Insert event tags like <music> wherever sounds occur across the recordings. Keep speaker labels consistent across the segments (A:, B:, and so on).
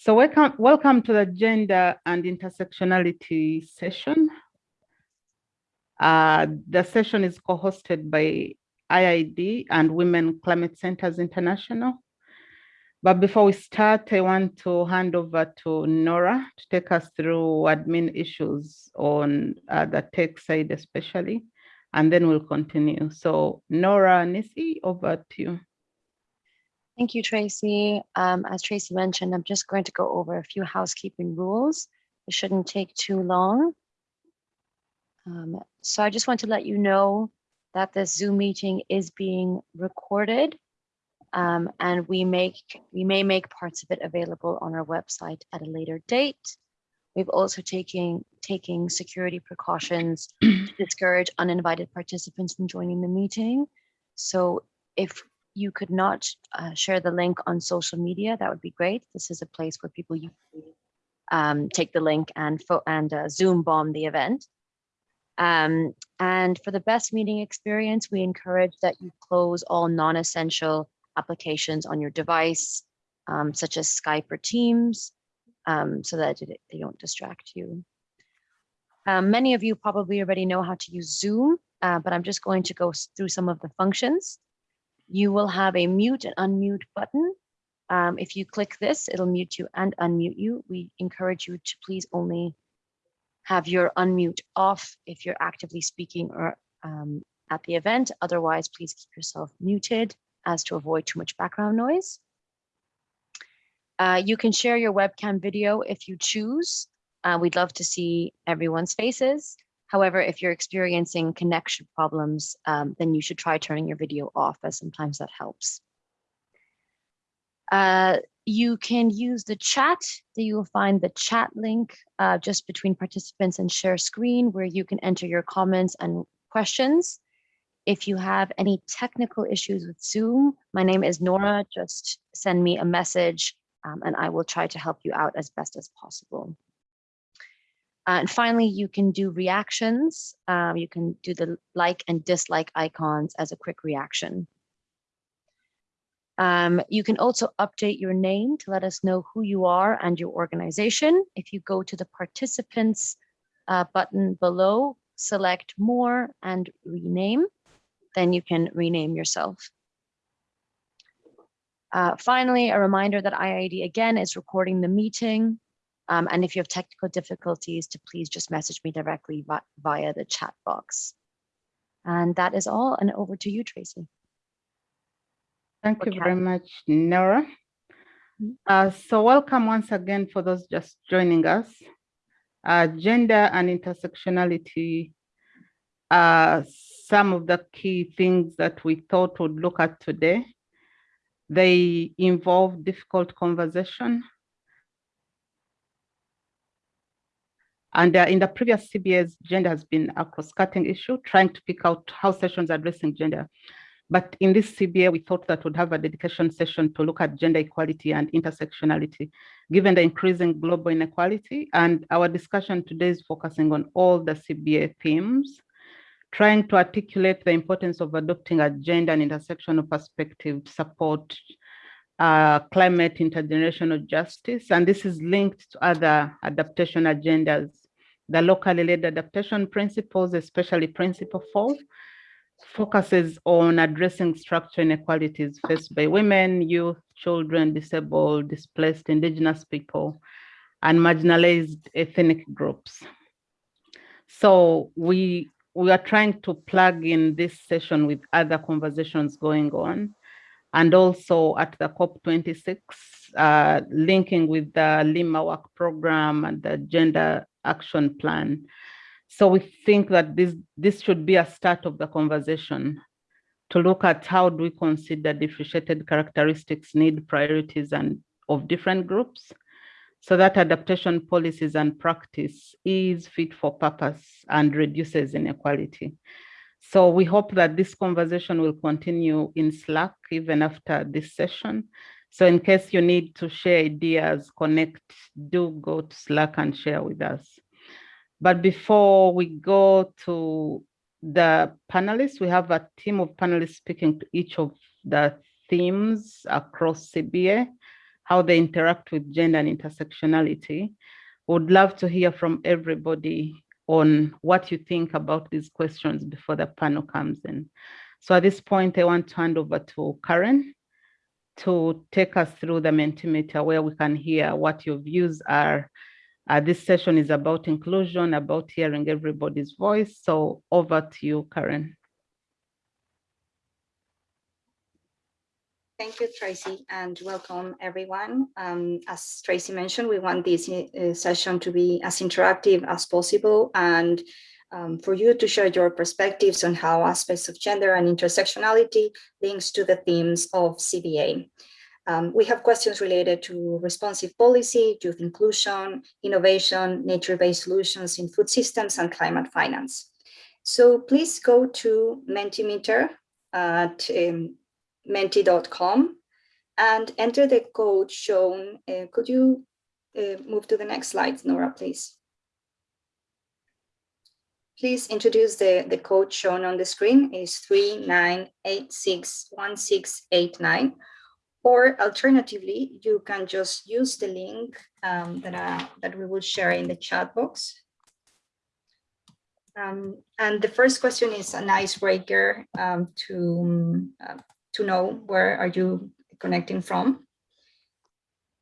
A: So welcome, welcome to the Gender and Intersectionality session. Uh, the session is co-hosted by IIED and Women Climate Centers International. But before we start, I want to hand over to Nora to take us through admin issues on uh, the tech side especially, and then we'll continue. So Nora Nisi, over to you.
B: Thank you, Tracy. Um, as Tracy mentioned, I'm just going to go over a few housekeeping rules. It shouldn't take too long. Um, so I just want to let you know that this Zoom meeting is being recorded um, and we make we may make parts of it available on our website at a later date. We've also taken taking security precautions to discourage uninvited participants from joining the meeting. So if you could not uh, share the link on social media, that would be great. This is a place where people usually um, take the link and, and uh, Zoom bomb the event. Um, and for the best meeting experience, we encourage that you close all non-essential applications on your device, um, such as Skype or Teams, um, so that they don't distract you. Um, many of you probably already know how to use Zoom, uh, but I'm just going to go through some of the functions. You will have a mute and unmute button. Um, if you click this, it'll mute you and unmute you. We encourage you to please only have your unmute off if you're actively speaking or um, at the event. Otherwise, please keep yourself muted as to avoid too much background noise. Uh, you can share your webcam video if you choose. Uh, we'd love to see everyone's faces. However, if you're experiencing connection problems, um, then you should try turning your video off as sometimes that helps. Uh, you can use the chat. that You will find the chat link uh, just between participants and share screen where you can enter your comments and questions. If you have any technical issues with Zoom, my name is Nora. Just send me a message um, and I will try to help you out as best as possible. Uh, and finally, you can do reactions. Um, you can do the like and dislike icons as a quick reaction. Um, you can also update your name to let us know who you are and your organization. If you go to the participants uh, button below, select more and rename, then you can rename yourself. Uh, finally, a reminder that IIED again is recording the meeting. Um, and if you have technical difficulties, to please just message me directly via the chat box. And that is all. And over to you, Tracy.
A: Thank you very much, Nora. Mm-hmm. Uh, so welcome once again for those just joining us. Uh, gender and intersectionality are some of the key things that we thought would look at today. They involve difficult conversation, And uh, in the previous CBAs, gender has been a cross-cutting issue, trying to pick out how sessions are addressing gender. But in this CBA, we thought that would have a dedication session to look at gender equality and intersectionality, given the increasing global inequality. And our discussion today is focusing on all the CBA themes, trying to articulate the importance of adopting a gender and intersectional perspective to support uh, climate intergenerational justice. And this is linked to other adaptation agendas the locally led adaptation principles, especially principle four, focuses on addressing structural inequalities faced by women, youth, children, disabled, displaced, indigenous people, and marginalized ethnic groups. So we, we are trying to plug in this session with other conversations going on and also at the COP26, uh, linking with the Lima Work Program and the Gender Action Plan. So we think that this, this should be a start of the conversation to look at how do we consider differentiated characteristics, need priorities and of different groups so that adaptation policies and practice is fit for purpose and reduces inequality. So we hope that this conversation will continue in Slack even after this session. So in case you need to share ideas, connect, do go to Slack and share with us. But before we go to the panelists, we have a team of panelists speaking to each of the themes across CBA. how they interact with gender and intersectionality. Would love to hear from everybody on what you think about these questions before the panel comes in. So at this point, I want to hand over to Karen to take us through the Mentimeter where we can hear what your views are. Uh, this session is about inclusion, about hearing everybody's voice. So over to you, Karen.
C: Thank you, Tracy, and welcome everyone. Um, as Tracy mentioned, we want this uh, session to be as interactive as possible and um, for you to share your perspectives on how aspects of gender and intersectionality links to the themes of CBA. Um, we have questions related to responsive policy, youth inclusion, innovation, nature-based solutions in food systems, and climate finance. So please go to Mentimeter at um, menti.com and enter the code shown. Uh, could you uh, move to the next slide, Nora, please? Please introduce the, the code shown on the screen is 39861689. Or alternatively, you can just use the link um, that, uh, that we will share in the chat box. Um, and the first question is an icebreaker um, to uh, to know where are you connecting from.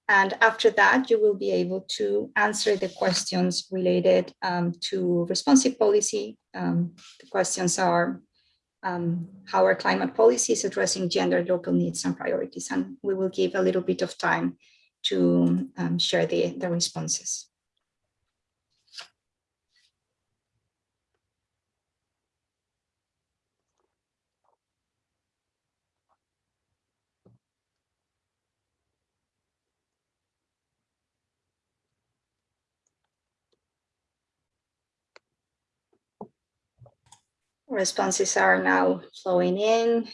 C: And after that, you will be able to answer the questions related um, to responsive policy. Um, the questions are um, how our climate policy is addressing gender, local needs and priorities. And we will give a little bit of time to um, share the, the responses. Responses are now flowing in.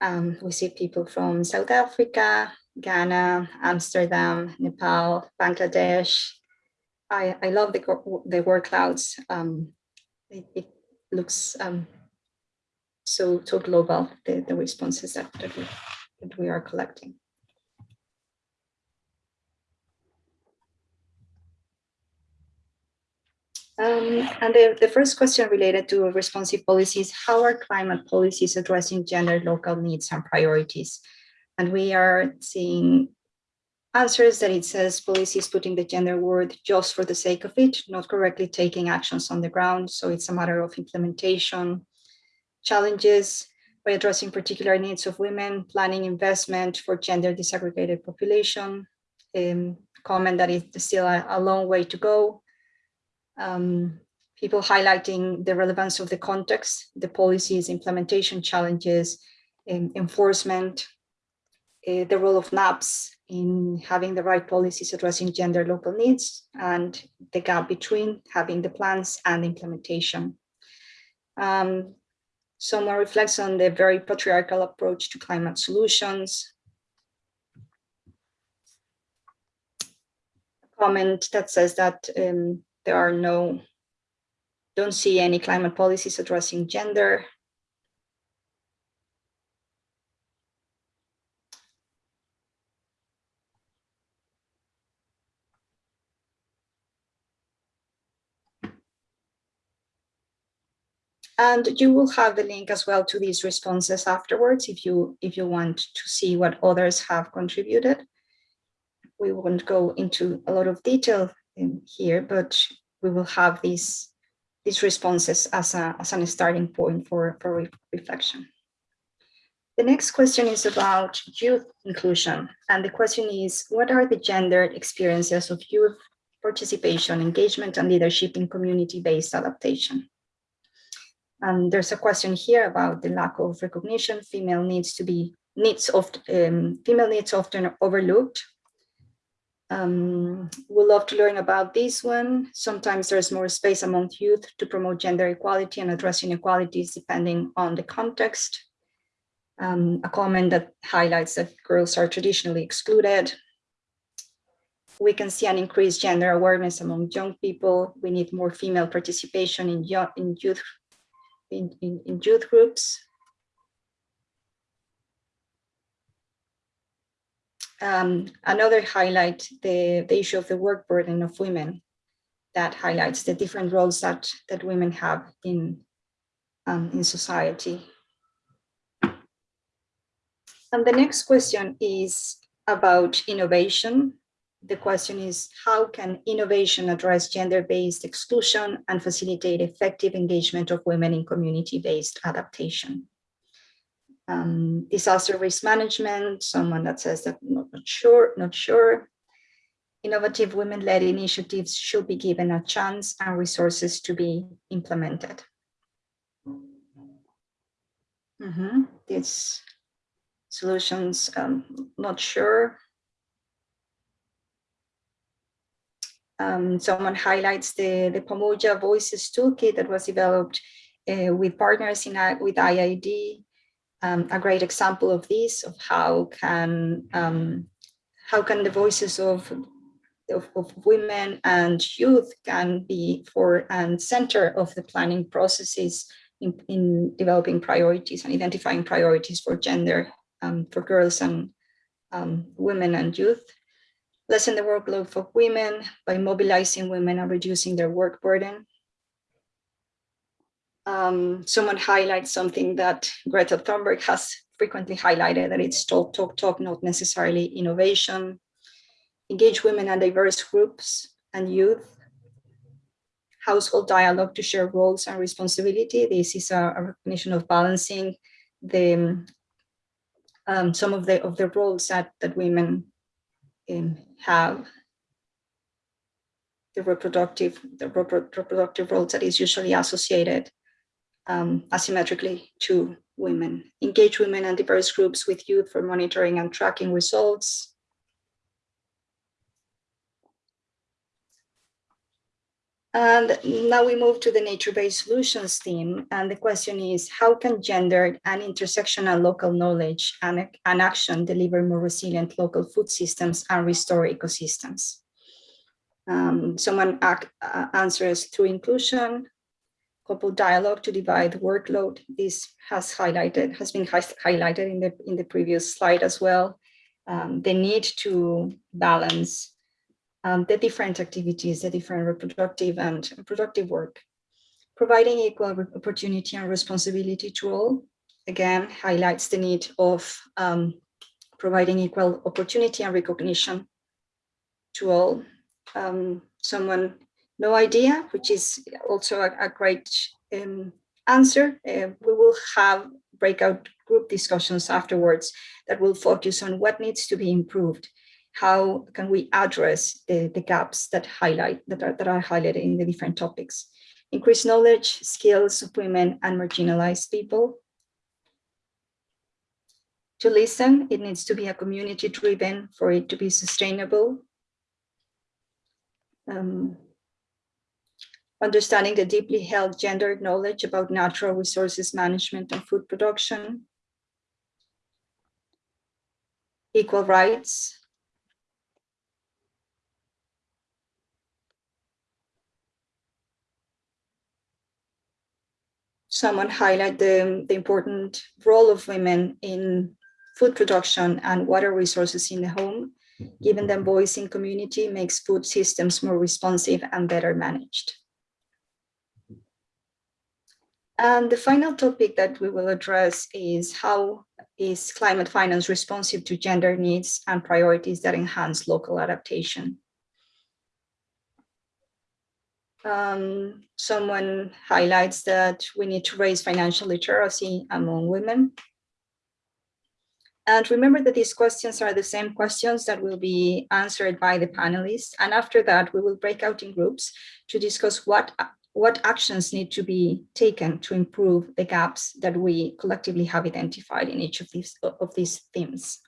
C: Um, we see people from South Africa, Ghana, Amsterdam, Nepal, Bangladesh. I, I love the, the word clouds. Um, it, it, looks um, so, so global, the, the responses that, that, we, that we are collecting. Um, and the, the first question related to responsive policies, how are climate policies addressing gender local needs and priorities? And we are seeing answers that it says policies putting the gender word just for the sake of it, not correctly taking actions on the ground. So it's a matter of implementation, challenges by addressing particular needs of women, planning investment for gender disaggregated population, um, comment that it's still a, a long way to go, um, people highlighting the relevance of the context, the policies, implementation challenges, enforcement, uh, the role of NAPS in having the right policies addressing gender local needs and the gap between having the plans and implementation. Um, someone reflects on the very patriarchal approach to climate solutions. A comment that says that um, there are no, don't see any climate policies addressing gender. And you will have the link as well to these responses afterwards if you if you want to see what others have contributed. We won't go into a lot of detail here, but we will have these these responses as a as a starting point for for re reflection. The next question is about youth inclusion, and the question is, what are the gendered experiences of youth participation, engagement, and leadership in community-based adaptation? And there's a question here about the lack of recognition. Female needs to be needs of um, female needs often overlooked um, we'd love to learn about this one. Sometimes there's more space among youth to promote gender equality and address inequalities depending on the context. Um, a comment that highlights that girls are traditionally excluded. We can see an increased gender awareness among young people. We need more female participation in, in youth in, in, in youth groups. Um, another highlight, the, the issue of the work burden of women that highlights the different roles that, that women have in, um, in society. And the next question is about innovation. The question is, how can innovation address gender-based exclusion and facilitate effective engagement of women in community-based adaptation? Um, disaster risk management, someone that says that not, not sure, not sure. Innovative women-led initiatives should be given a chance and resources to be implemented. Mm -hmm. This solutions, um, not sure. Um, someone highlights the, the Pamoja Voices Toolkit that was developed uh, with partners in with IIED. Um, a great example of this, of how can um, how can the voices of, of, of women and youth can be for and center of the planning processes in, in developing priorities and identifying priorities for gender um, for girls and um, women and youth, lessen the workload for women by mobilizing women and reducing their work burden. Um, someone highlights something that Greta Thunberg has frequently highlighted, that it's talk, talk, talk, not necessarily innovation. Engage women and diverse groups and youth. Household dialogue to share roles and responsibility. This is a, a recognition of balancing the um, some of the of the roles that that women um, have the reproductive the reproductive roles that is usually associated um, asymmetrically to women engage women and diverse groups with youth for monitoring and tracking results And now we move to the nature-based solutions theme. And the question is, how can gendered and intersectional local knowledge and, and action deliver more resilient local food systems and restore ecosystems? Um, someone uh, answers through inclusion, couple dialogue to divide workload. This has highlighted, has been highlighted in the, in the previous slide as well. Um, the need to balance um, the different activities, the different reproductive and productive work. Providing equal opportunity and responsibility to all, again, highlights the need of um, providing equal opportunity and recognition to all. Um, someone, no idea, which is also a, a great um, answer. Uh, we will have breakout group discussions afterwards that will focus on what needs to be improved. How can we address the, the gaps that highlight that are, that are highlighted in the different topics? Increase knowledge skills of women and marginalized people. To listen it needs to be a community driven for it to be sustainable. Um, understanding the deeply held gendered knowledge about natural resources management and food production equal rights someone highlight the, the important role of women in food production and water resources in the home. Giving them voice in community makes food systems more responsive and better managed. And the final topic that we will address is how is climate finance responsive to gender needs and priorities that enhance local adaptation um, someone highlights that we need to raise financial literacy among women. And remember that these questions are the same questions that will be answered by the panelists. And after that, we will break out in groups to discuss what, what actions need to be taken to improve the gaps that we collectively have identified in each of these, of these themes.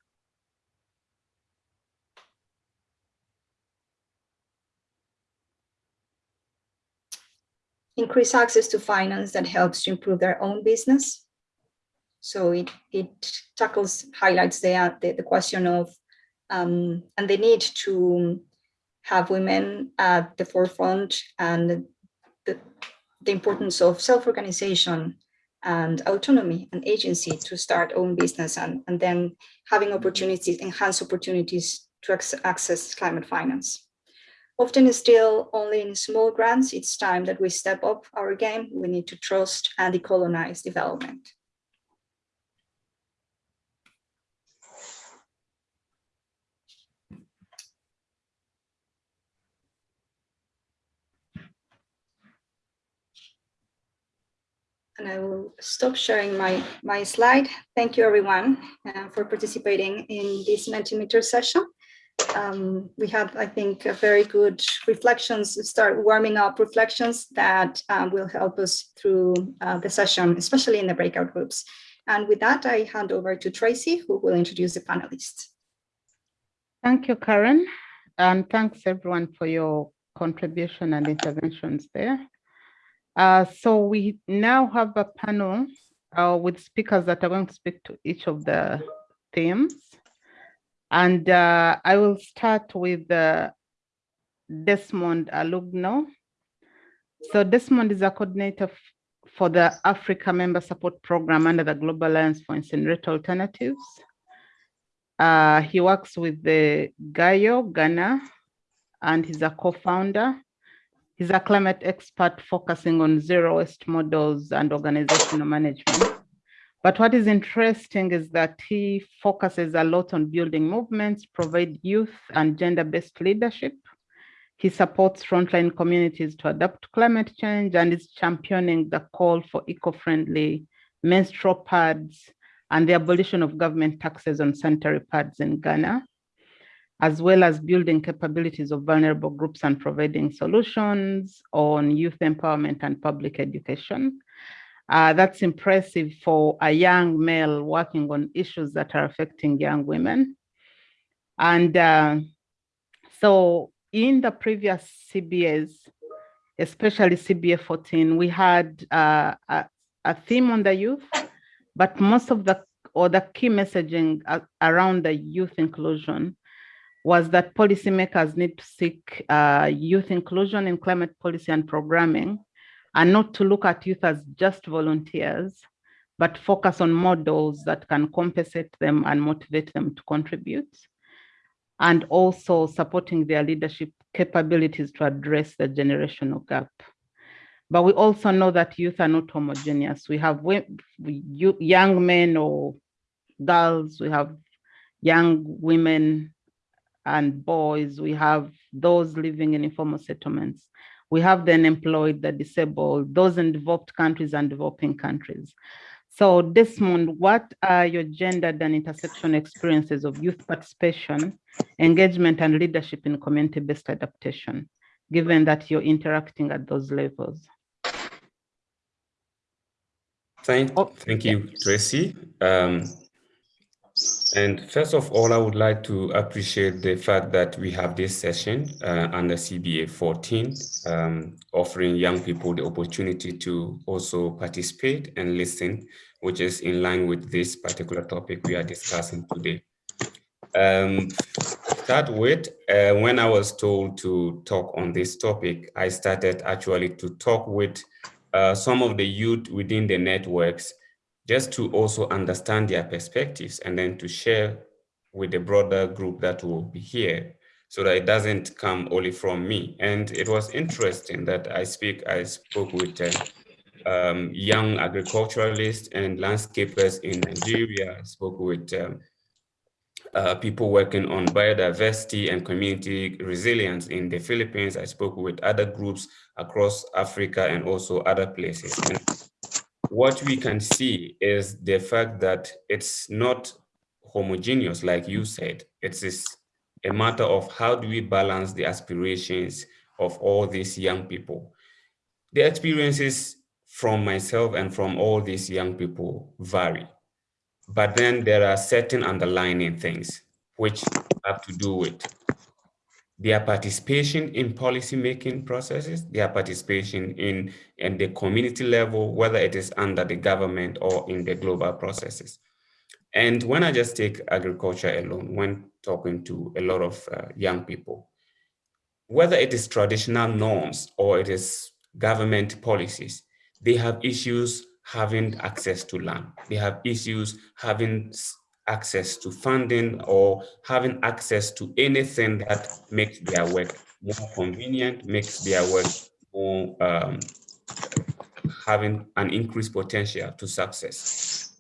C: increase access to finance that helps to improve their own business. So it, it tackles, highlights the, the, the question of, um, and the need to have women at the forefront and the, the importance of self-organization and autonomy and agency to start own business and, and then having opportunities, enhance opportunities to access climate finance. Often still only in small grants, it's time that we step up our game. We need to trust and decolonize development. And I will stop sharing my, my slide. Thank you everyone uh, for participating in this Mentimeter session. Um, we had, I think, a very good reflections, start warming up reflections that um, will help us through uh, the session, especially in the breakout groups. And with that, I hand over to Tracy, who will introduce the panelists.
A: Thank you, Karen. And thanks everyone for your contribution and interventions there. Uh, so we now have a panel uh, with speakers that are going to speak to each of the themes. And uh, I will start with uh, Desmond Alugnoa. So Desmond is a coordinator for the Africa Member Support Program under the Global Alliance for Incinerator Alternatives. Uh, he works with the GAYO, Ghana, and he's a co-founder. He's a climate expert focusing on zero waste models and organizational management. But what is interesting is that he focuses a lot on building movements, provide youth and gender-based leadership. He supports frontline communities to adapt to climate change and is championing the call for eco-friendly menstrual pads and the abolition of government taxes on sanitary pads in Ghana as well as building capabilities of vulnerable groups and providing solutions on youth empowerment and public education. Uh, that's impressive for a young male working on issues that are affecting young women. And uh, so in the previous CBAs, especially CBA 14, we had uh, a, a theme on the youth, but most of the or the key messaging around the youth inclusion was that policymakers need to seek uh, youth inclusion in climate policy and programming, and not to look at youth as just volunteers, but focus on models that can compensate them and motivate them to contribute, and also supporting their leadership capabilities to address the generational gap. But we also know that youth are not homogeneous. We have young men or girls, we have young women and boys, we have those living in informal settlements. We have the unemployed, the disabled, those in developed countries and developing countries. So Desmond, what are your gendered and intersection experiences of youth participation, engagement and leadership in community-based adaptation, given that you're interacting at those levels?
D: Thank, oh, thank you, Tracy. Um, and first of all, I would like to appreciate the fact that we have this session uh, under CBA 14, um, offering young people the opportunity to also participate and listen, which is in line with this particular topic we are discussing today. Um, start with, uh, when I was told to talk on this topic, I started actually to talk with uh, some of the youth within the networks just to also understand their perspectives and then to share with the broader group that will be here so that it doesn't come only from me. And it was interesting that I speak, I spoke with uh, um, young agriculturalists and landscapers in Nigeria. I spoke with um, uh, people working on biodiversity and community resilience in the Philippines. I spoke with other groups across Africa and also other places. And what we can see is the fact that it's not homogeneous, like you said. It is a matter of how do we balance the aspirations of all these young people. The experiences from myself and from all these young people vary. But then there are certain underlying things which have to do with their participation in policy-making processes, their participation in, in the community level, whether it is under the government or in the global processes. And when I just take agriculture alone, when talking to a lot of uh, young people, whether it is traditional norms or it is government policies, they have issues having access to land. They have issues having access to funding or having access to anything that makes their work more convenient, makes their work more um, having an increased potential to success.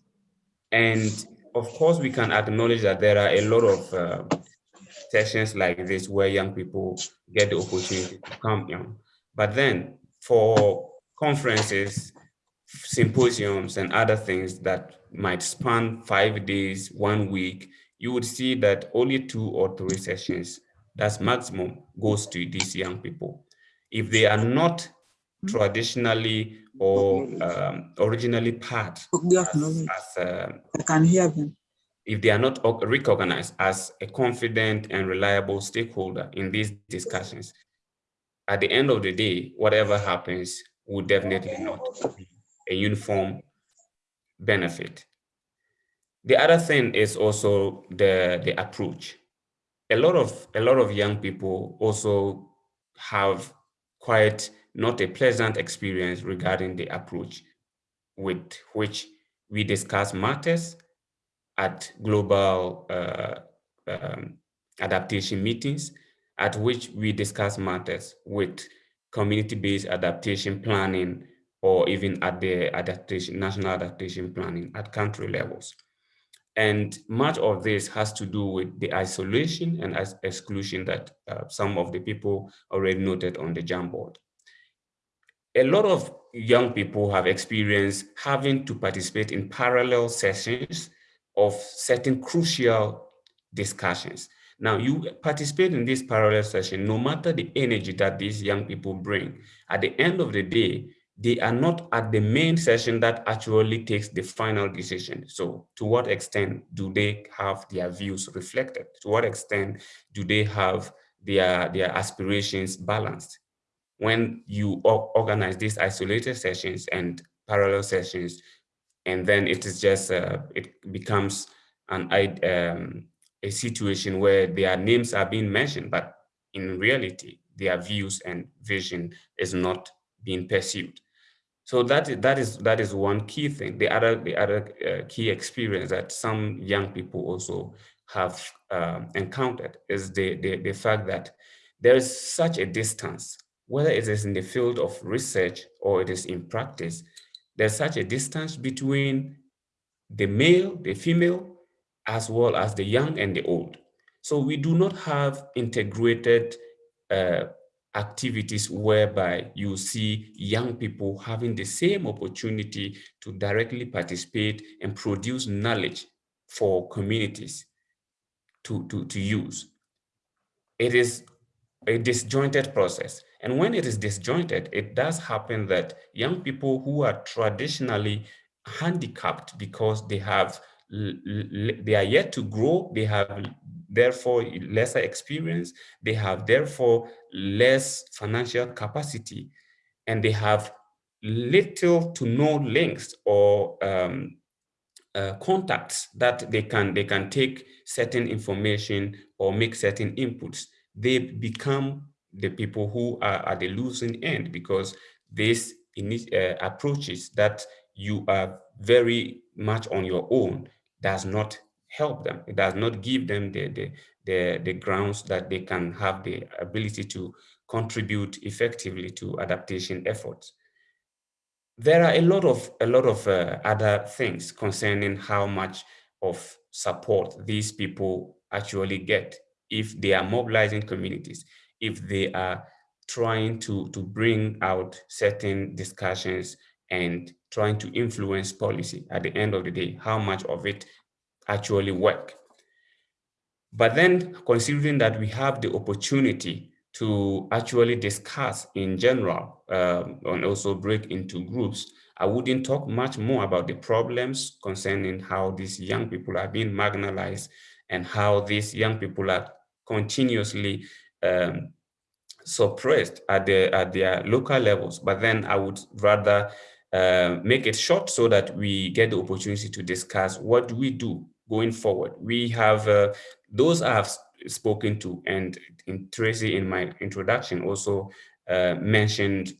D: And of course, we can acknowledge that there are a lot of uh, sessions like this where young people get the opportunity to come in. But then for conferences, symposiums and other things that might span five days, one week, you would see that only two or three sessions, that's maximum, goes to these young people. If they are not traditionally or um, originally part as, as uh,
E: I can hear them.
D: If they are not recognized as a confident and reliable stakeholder in these discussions, at the end of the day, whatever happens will definitely not be a uniform benefit. The other thing is also the, the approach. A lot of a lot of young people also have quite not a pleasant experience regarding the approach with which we discuss matters at global uh, um, adaptation meetings, at which we discuss matters with community-based adaptation planning or even at the adaptation, national adaptation planning at country levels. And much of this has to do with the isolation and exclusion that uh, some of the people already noted on the Jamboard. A lot of young people have experienced having to participate in parallel sessions of certain crucial discussions. Now, you participate in this parallel session, no matter the energy that these young people bring, at the end of the day, they are not at the main session that actually takes the final decision. So to what extent do they have their views reflected? To what extent do they have their, their aspirations balanced? When you organize these isolated sessions and parallel sessions, and then it is just, uh, it becomes an, um, a situation where their names are being mentioned, but in reality, their views and vision is not being pursued. So that is, that is that is one key thing. The other the other uh, key experience that some young people also have um, encountered is the, the the fact that there is such a distance, whether it is in the field of research or it is in practice, there's such a distance between the male, the female, as well as the young and the old. So we do not have integrated uh, activities whereby you see young people having the same opportunity to directly participate and produce knowledge for communities to, to, to use. It is a disjointed process. And when it is disjointed, it does happen that young people who are traditionally handicapped because they have they are yet to grow, they have therefore lesser experience, they have therefore less financial capacity, and they have little to no links or um, uh, contacts that they can they can take certain information or make certain inputs. They become the people who are at the losing end because these uh, approaches that you are very much on your own does not help them. It does not give them the, the, the, the grounds that they can have the ability to contribute effectively to adaptation efforts. There are a lot of a lot of uh, other things concerning how much of support these people actually get if they are mobilizing communities, if they are trying to, to bring out certain discussions and trying to influence policy at the end of the day, how much of it actually work. But then considering that we have the opportunity to actually discuss in general um, and also break into groups, I wouldn't talk much more about the problems concerning how these young people are being marginalized and how these young people are continuously um, suppressed at, the, at their local levels. But then I would rather uh, make it short so that we get the opportunity to discuss what do we do going forward. We have uh, those I have spoken to and in Tracy in my introduction also uh, mentioned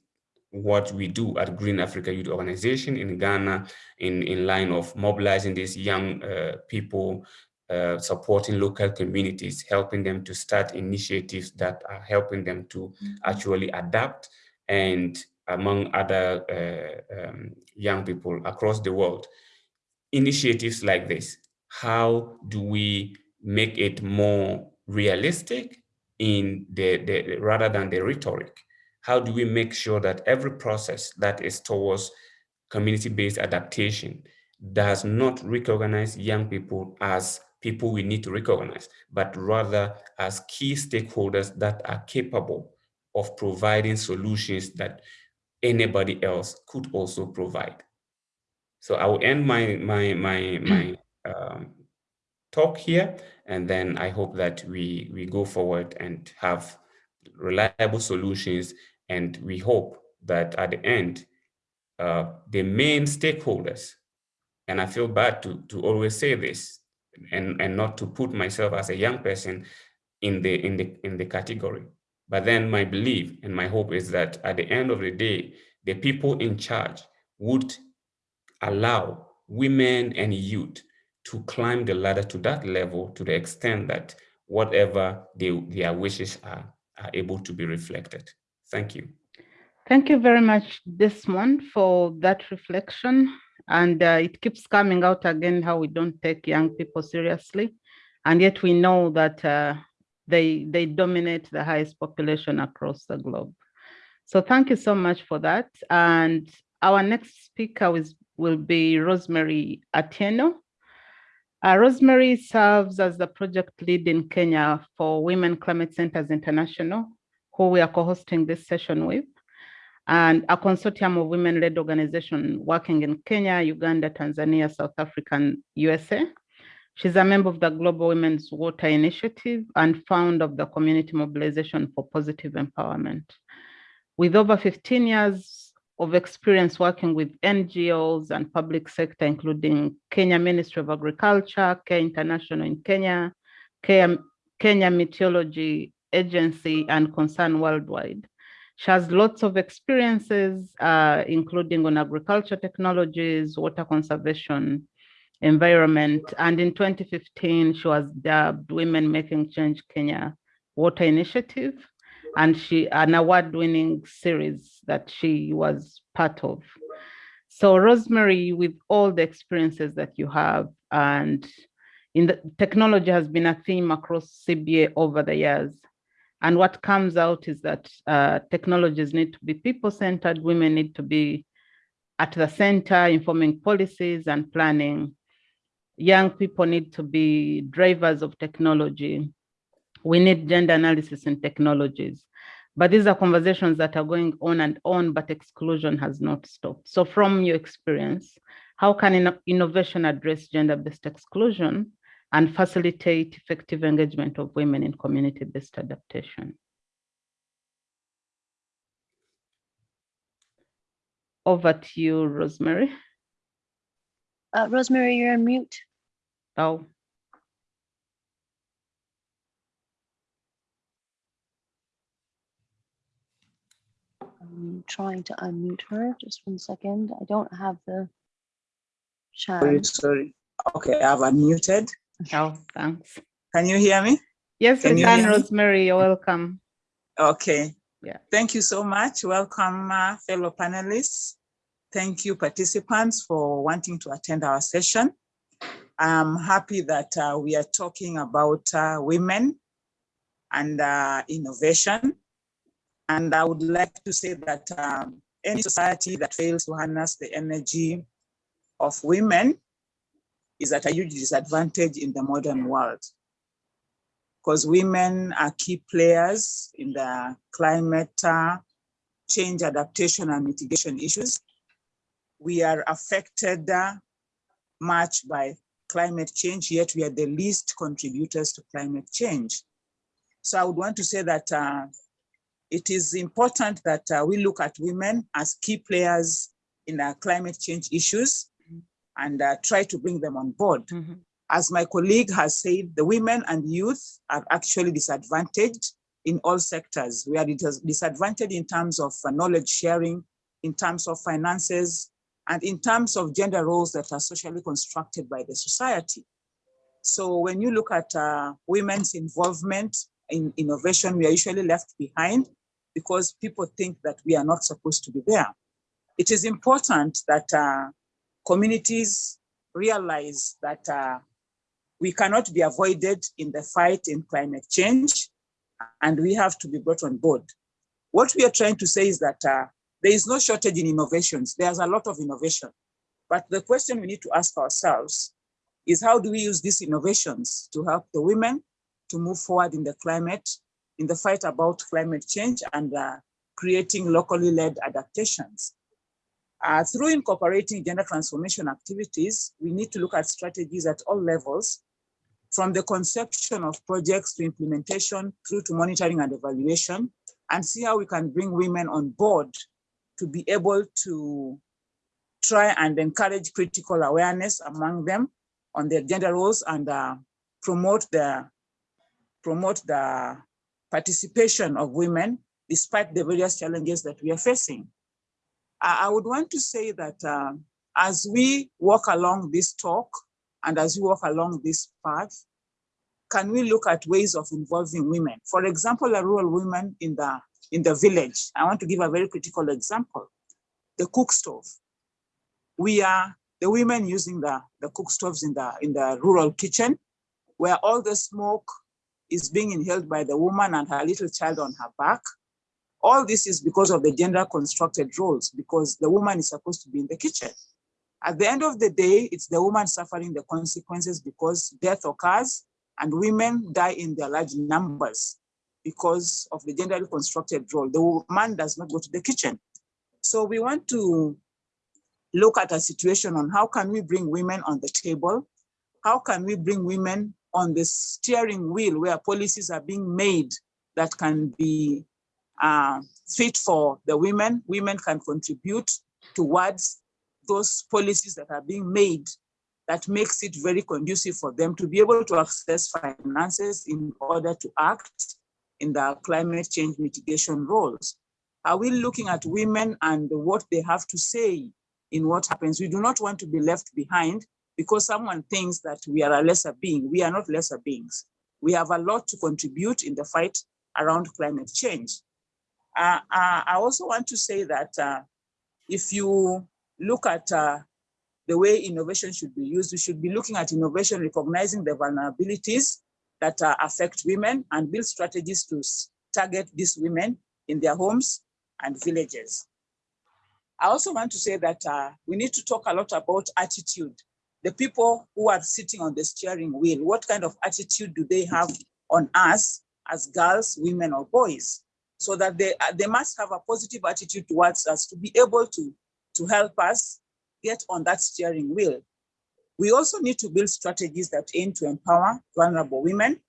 D: what we do at Green Africa Youth Organization in Ghana in, in line of mobilizing these young uh, people, uh, supporting local communities, helping them to start initiatives that are helping them to actually adapt and among other uh, um, young people across the world. Initiatives like this, how do we make it more realistic in the, the rather than the rhetoric? How do we make sure that every process that is towards community-based adaptation does not recognize young people as people we need to recognize, but rather as key stakeholders that are capable of providing solutions that anybody else could also provide. So I will end my my my my um, talk here, and then I hope that we we go forward and have reliable solutions, and we hope that at the end, uh, the main stakeholders, and I feel bad to to always say this, and and not to put myself as a young person in the in the in the category, but then my belief and my hope is that at the end of the day, the people in charge would allow women and youth to climb the ladder to that level to the extent that whatever they, their wishes are, are able to be reflected. Thank you.
A: Thank you very much, Desmond, for that reflection. And uh, it keeps coming out again how we don't take young people seriously. And yet we know that uh, they, they dominate the highest population across the globe. So thank you so much for that. And our next speaker is, will be Rosemary Atieno. Uh, Rosemary serves as the project lead in Kenya for Women Climate Centers International, who we are co-hosting this session with, and a consortium of women-led organization working in Kenya, Uganda, Tanzania, South Africa, and USA. She's a member of the Global Women's Water Initiative and founder of the Community Mobilization for Positive Empowerment. With over 15 years of experience working with NGOs and public sector, including Kenya Ministry of Agriculture, Care International in Kenya, Kenya, Kenya Meteorology Agency, and Concern Worldwide. She has lots of experiences, uh, including on agriculture technologies, water conservation, environment. And in 2015, she was dubbed Women Making Change Kenya Water Initiative and she an award-winning series that she was part of. So Rosemary, with all the experiences that you have, and in the technology has been a theme across CBA over the years. And what comes out is that uh, technologies need to be people-centered, women need to be at the center, informing policies and planning. Young people need to be drivers of technology we need gender analysis in technologies. But these are conversations that are going on and on, but exclusion has not stopped. So from your experience, how can innovation address gender-based exclusion and facilitate effective engagement of women in community-based adaptation? Over to you, Rosemary.
B: Uh, Rosemary, you're on mute.
A: Oh.
B: I'm trying to unmute her. Just one second. I don't have the
E: Sorry,
B: chat.
E: sorry. Okay, I've unmuted.
A: Oh, thanks.
E: Can you hear me?
A: Yes,
E: Can
A: we
E: you
A: can. Rosemary. You're welcome.
E: Okay.
A: Yeah.
E: Thank you so much. Welcome, uh, fellow panelists. Thank you, participants, for wanting to attend our session. I'm happy that uh, we are talking about uh, women and uh, innovation. And I would like to say that um, any society that fails to harness the energy of women is at a huge disadvantage in the modern world. Because women are key players in the climate uh, change adaptation and mitigation issues. We are affected uh, much by climate change, yet we are the least contributors to climate change. So I would want to say that uh, it is important that uh, we look at women as key players in uh, climate change issues and uh, try to bring them on board.
A: Mhm.
E: As my colleague has said, the women and youth are actually disadvantaged in all sectors. We are disadvantaged in terms of uh, knowledge sharing, in terms of finances, and in terms of gender roles that are socially constructed by the society. So when you look at uh, women's involvement in innovation, we are usually left behind because people think that we are not supposed to be there. It is important that uh, communities realize that uh, we cannot be avoided in the fight in climate change, and we have to be brought on board. What we are trying to say is that uh, there is no shortage in innovations. There's a lot of innovation. But the question we need to ask ourselves is how do we use these innovations to help the women to move forward in the climate, in the fight about climate change and uh, creating locally led adaptations. Uh, through incorporating gender transformation activities, we need to look at strategies at all levels, from the conception of projects to implementation through to monitoring and evaluation, and see how we can bring women on board to be able to try and encourage critical awareness among them on their gender roles and uh, promote the promote the participation of women despite the various challenges that we are facing. I, I would want to say that uh, as we walk along this talk and as we walk along this path, can we look at ways of involving women? For example, a rural woman in the in the village. I want to give a very critical example. The cook stove. We are the women using the, the cook stoves in the, in the rural kitchen, where all the smoke is being inhaled by the woman and her little child on her back. All this is because of the gender constructed roles, because the woman is supposed to be in the kitchen. At the end of the day, it's the woman suffering the consequences because death occurs and women die in their large numbers because of the genderly constructed role. The man does not go to the kitchen. So we want to look at a situation on how can we bring women on the table? How can we bring women on the steering wheel where policies are being made that can be uh, fit for the women? Women can contribute towards those policies that are being made that makes it very conducive for them to be able to access finances in order to act in the climate change mitigation roles? Are we looking at women and what they have to say in what happens? We do not want to be left behind because someone thinks that we are a lesser being. We are not lesser beings. We have a lot to contribute in the fight around climate change. Uh, uh, I also want to say that uh, if you look at uh, the way innovation should be used, we should be looking at innovation, recognizing the vulnerabilities that uh, affect women and build strategies to target these women in their homes and villages. I also want to say that uh, we need to talk a lot about attitude. The people who are sitting on the steering wheel, what kind of attitude do they have on us as girls, women, or boys? So that they, uh, they must have a positive attitude towards us to be able to, to help us get on that steering wheel. We also need to build strategies that aim to empower vulnerable women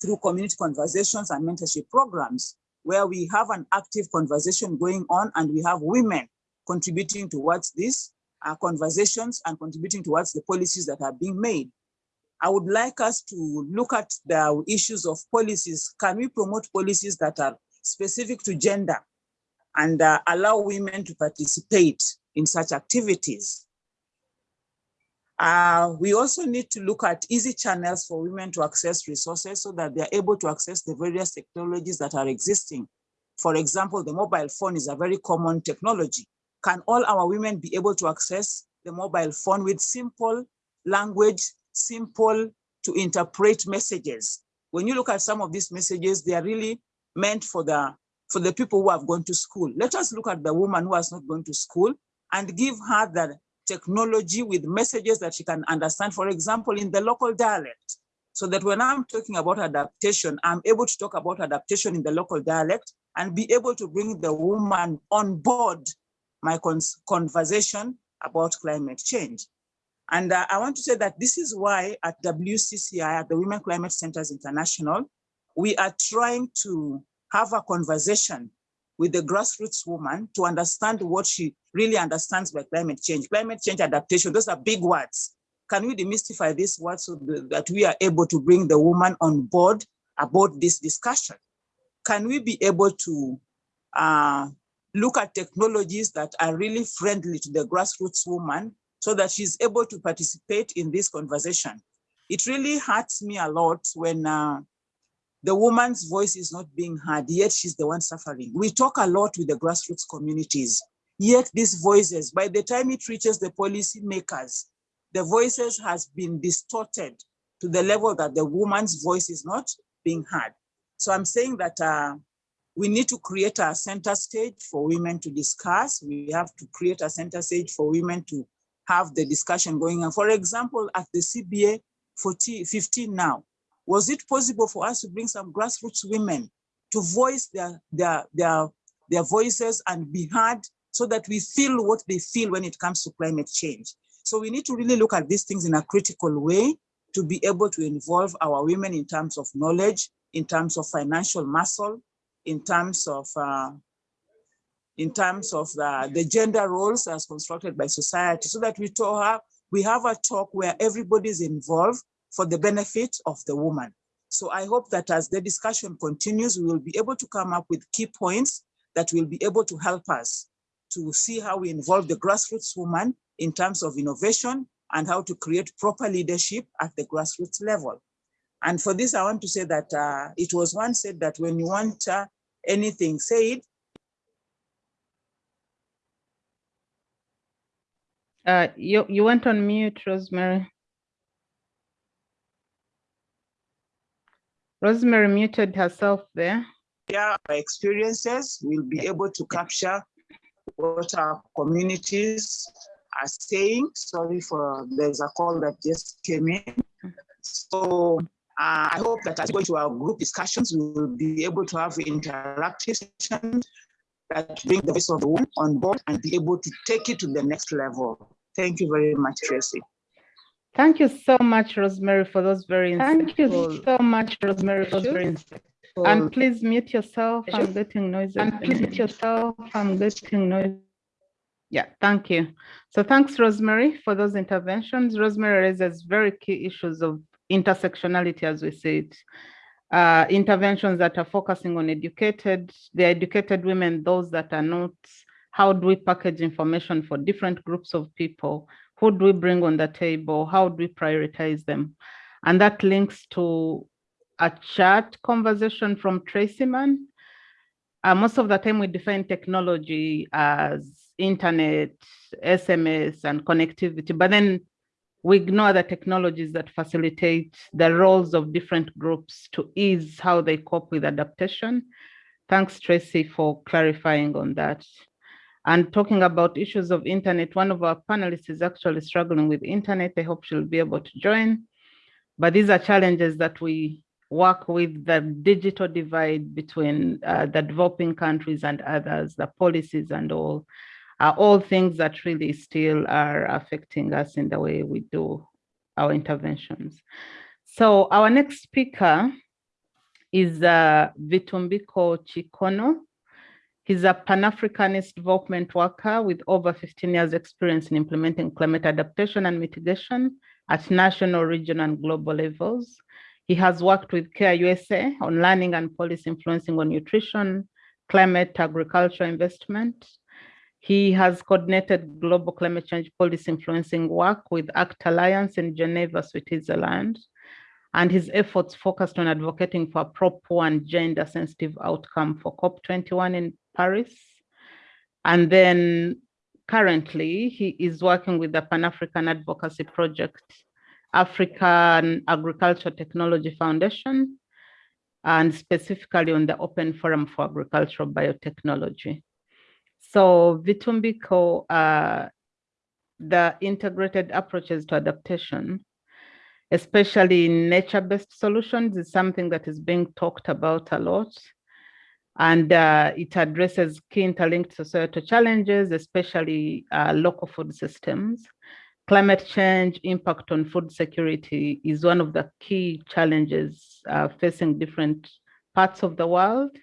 E: through community conversations and mentorship programs, where we have an active conversation going on and we have women contributing towards these uh, conversations and contributing towards the policies that are being made. I would like us to look at the issues of policies. Can we promote policies that are specific to gender and uh, allow women to participate in such activities? Uh, we also need to look at easy channels for women to access resources so that they're able to access the various technologies that are existing. For example, the mobile phone is a very common technology. Can all our women be able to access the mobile phone with simple language, simple to interpret messages? When you look at some of these messages, they are really meant for the, for the people who have gone to school. Let us look at the woman who has not gone to school and give her the technology with messages that she can understand, for example, in the local dialect. So that when I'm talking about adaptation, I'm able to talk about adaptation in the local dialect and be able to bring the woman on board my conversation about climate change. And uh, I want to say that this is why at WCCI, at the Women Climate Centers International, we are trying to have a conversation with the grassroots woman to understand what she really understands by climate change. Climate change adaptation, those are big words. Can we demystify these words so that we are able to bring the woman on board about this discussion? Can we be able to uh, look at technologies that are really friendly to the grassroots woman so that she's able to participate in this conversation. It really hurts me a lot when uh, the woman's voice is not being heard, yet she's the one suffering. We talk a lot with the grassroots communities, yet these voices, by the time it reaches the policy makers, the voices has been distorted to the level that the woman's voice is not being heard. So I'm saying that uh, we need to create a center stage for women to discuss. We have to create a center stage for women to have the discussion going on. For example, at the CBA 14, 15 now, was it possible for us to bring some grassroots women to voice their, their, their, their voices and be heard so that we feel what they feel when it comes to climate change? So we need to really look at these things in a critical way to be able to involve our women in terms of knowledge, in terms of financial muscle, in terms of uh, in terms of the, the gender roles as constructed by society, so that we talk, we have a talk where everybody is involved for the benefit of the woman. So I hope that as the discussion continues, we will be able to come up with key points that will be able to help us to see how we involve the grassroots woman in terms of innovation and how to create proper leadership at the grassroots level. And for this, I want to say that uh, it was once said that when you want uh, anything said,
A: Uh, you, you went on mute, Rosemary. Rosemary muted herself there.
E: Yeah, our experiences, we'll be able to capture what our communities are saying. Sorry for, there's a call that just came in. So uh, I hope that as we go to our group discussions, we will be able to have interactive sessions that bring the voice of the woman on board and be able to take it to the next level. Thank you very much, Tracy.
A: Thank you so much, Rosemary, for those very Thank you so much, Rosemary, for those very. And please mute yourself. I'm getting noises. And please mute yourself. I'm getting noise. Yeah, thank you. So thanks, Rosemary, for those interventions. Rosemary raises very key issues of intersectionality as we see it. Uh, interventions that are focusing on educated, the educated women, those that are not, how do we package information for different groups of people? Who do we bring on the table? How do we prioritize them? And that links to a chat conversation from Tracy Mann. Uh, most of the time we define technology as internet, SMS and connectivity, but then we ignore the technologies that facilitate the roles of different groups to ease how they cope with adaptation. Thanks, Tracy, for clarifying on that. And talking about issues of internet, one of our panelists is actually struggling with internet. I hope she'll be able to join. But these are challenges that we work with the digital divide between uh, the developing countries and others, the policies and all, are all things that really still are affecting us in the way we do our interventions. So our next speaker is uh, Vitumbiko Chinoko. He's a Pan-Africanist development worker with over 15 years experience in implementing climate adaptation and mitigation at national, regional, and global levels. He has worked with CARE USA on learning and policy influencing on nutrition, climate, agriculture investment. He has coordinated global climate change policy influencing work with ACT Alliance in Geneva, Switzerland. And his efforts focused on advocating for a proper and gender sensitive outcome for COP21 in Paris. And then currently he is working with the Pan-African Advocacy Project, African Agriculture Technology Foundation, and specifically on the Open Forum for Agricultural Biotechnology. So Vitumbiko, uh, the integrated approaches to adaptation, especially in nature-based solutions, is something that is being talked about a lot. And uh, it addresses key interlinked societal challenges, especially uh, local food systems. Climate change impact on food security is one of the key challenges uh, facing different parts of the world.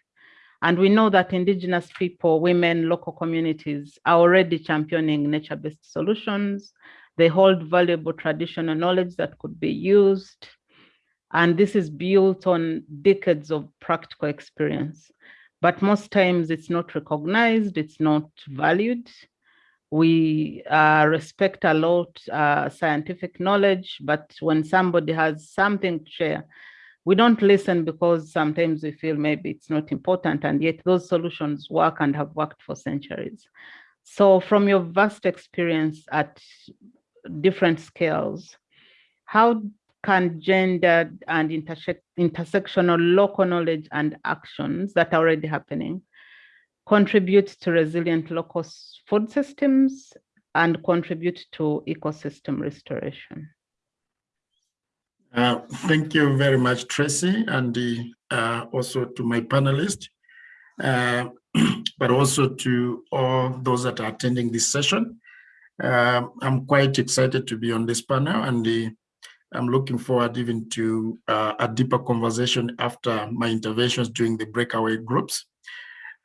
A: And we know that indigenous people, women, local communities are already championing nature-based solutions. They hold valuable traditional knowledge that could be used. And this is built on decades of practical experience. but most times it's not recognized, it's not valued. We uh, respect a lot uh, scientific knowledge, but when somebody has something to share, we don't listen because sometimes we feel maybe it's not important, and yet those solutions work and have worked for centuries. So from your vast experience at different scales, how can gender and interse intersectional local knowledge and actions that are already happening contribute to resilient local food systems and contribute to ecosystem restoration?
F: Uh, thank you very much, Tracy, and uh, also to my panelists, uh, <clears throat> but also to all those that are attending this session. Uh, I'm quite excited to be on this panel and I'm looking forward even to uh, a deeper conversation after my interventions during the breakaway groups.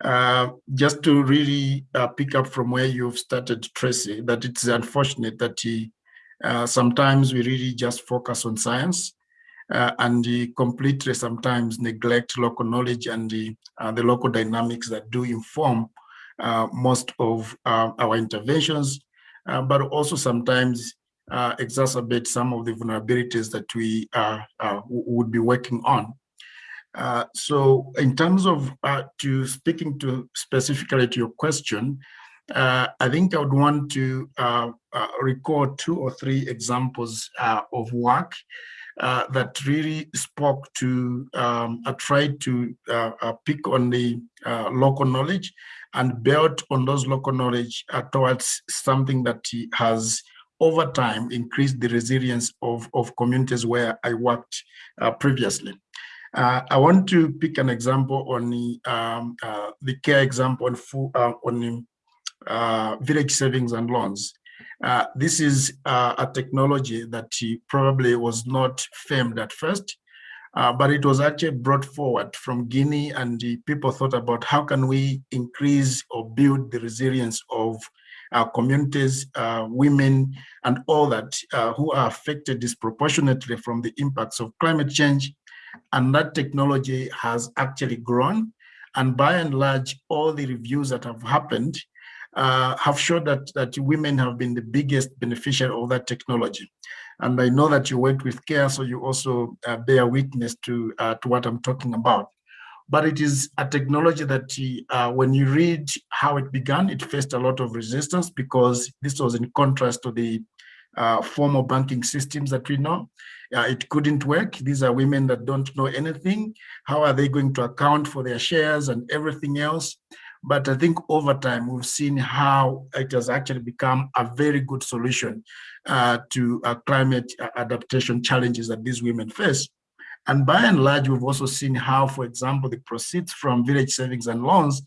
F: Uh, just to really uh, pick up from where you've started, Tracy, that it's unfortunate that uh, sometimes we really just focus on science uh, and completely sometimes neglect local knowledge and uh, the local dynamics that do inform most of our interventions, but also sometimes uh, exacerbate some of the vulnerabilities that we uh, uh, would be working on. Uh, so in terms of uh, to speaking to specifically to your question, uh, I think I would want to record two or three examples of work that really spoke to, um, I tried to pick on the local knowledge and build on those local knowledge towards something that has over time increased the resilience of, of communities where I worked uh, previously. Uh, I want to pick an example on the, um, uh, the care example on, uh, on uh, village savings and loans. Uh, this is a technology that probably was not famed at first, but it was actually brought forward from Guinea and people thought about how can we increase or build the resilience of our communities, uh, women, and all that uh, who are affected disproportionately from the impacts of climate change. And that technology has actually grown. And by and large, all the reviews that have happened uh, have shown that, that women have been the biggest beneficiary of that technology. And I know that you worked with CARE, so you also uh, bear witness to, uh, to what I'm talking about but it is a technology that uh, when you read how it began, it faced a lot of resistance because this was in contrast to the uh, formal banking systems that we know. Uh, it couldn't work. These are women that don't know anything. How are they going to account for their shares and everything else? But I think over time, we've seen how it has actually become a very good solution uh, to uh, climate adaptation challenges that these women face. And by and large, we've also seen how, for example, the proceeds from village savings and loans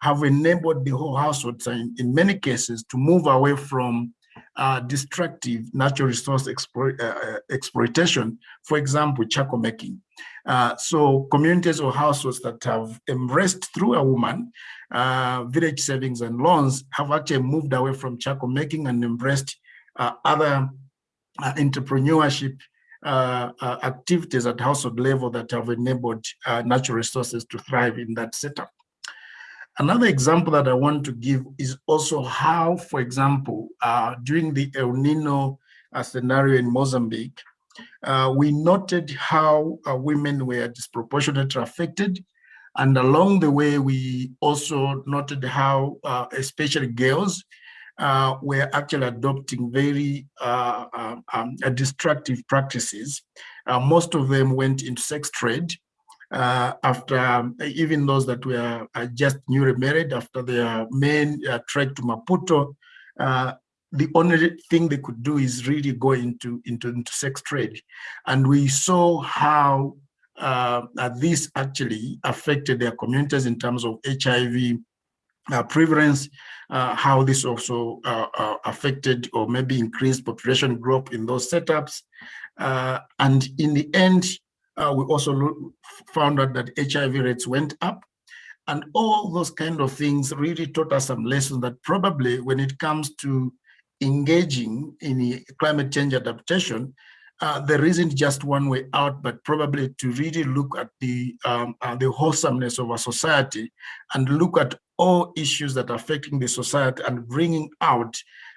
F: have enabled the whole household, in, in many cases, to move away from uh, destructive natural resource uh, uh, exploitation, for example, charcoal making. Uh, so communities or households that have embraced through a woman uh, village savings and loans have actually moved away from charcoal making and embraced uh, other entrepreneurship activities at household level that have enabled natural resources to thrive in that setup. Another example that I want to give is also how, for example, uh, during the El Nino uh, scenario in Mozambique, uh, we noted how women were disproportionately affected. And along the way, we also noted how, especially girls, uh, were actually adopting very uh, uh um, destructive practices. Uh, most of them went into sex trade uh, after um, even those that were just newly married after their men trek to Maputo. the only thing they could do is really go into, into, into sex trade. And we saw how uh, this actually affected their communities in terms of HIV uh, prevalence, uh, how this also uh, uh, affected or maybe increased population growth in those setups. Uh, and in the end, uh, we also found out that HIV rates went up. And all those kind of things really taught us some lessons that probably when it comes to engaging in climate change adaptation, uh, there isn't just one way out, but probably to really look at the um, uh, the wholesomeness of our society and look at all issues that are affecting the society and bringing out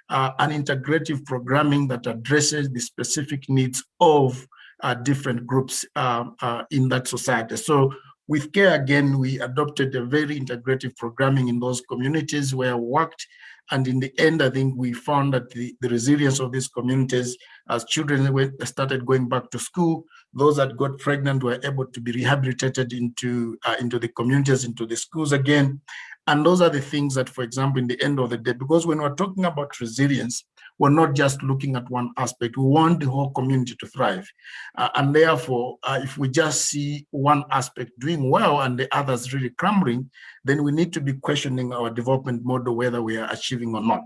F: uh, an integrative programming that addresses the specific needs of uh, different groups um, uh, in that society. So with CARE, again, we adopted a very integrative programming in those communities where I worked. And in the end, I think we found that the, the resilience of these communities as children went, started going back to school, those that got pregnant were able to be rehabilitated into, uh, into the communities, into the schools again. And those are the things that, for example, in the end of the day, because when we're talking about resilience, we're not just looking at one aspect. We want the whole community to thrive. Uh, and therefore, uh, if we just see one aspect doing well and the others really crumbling, then we need to be questioning our development model, whether we are achieving or not.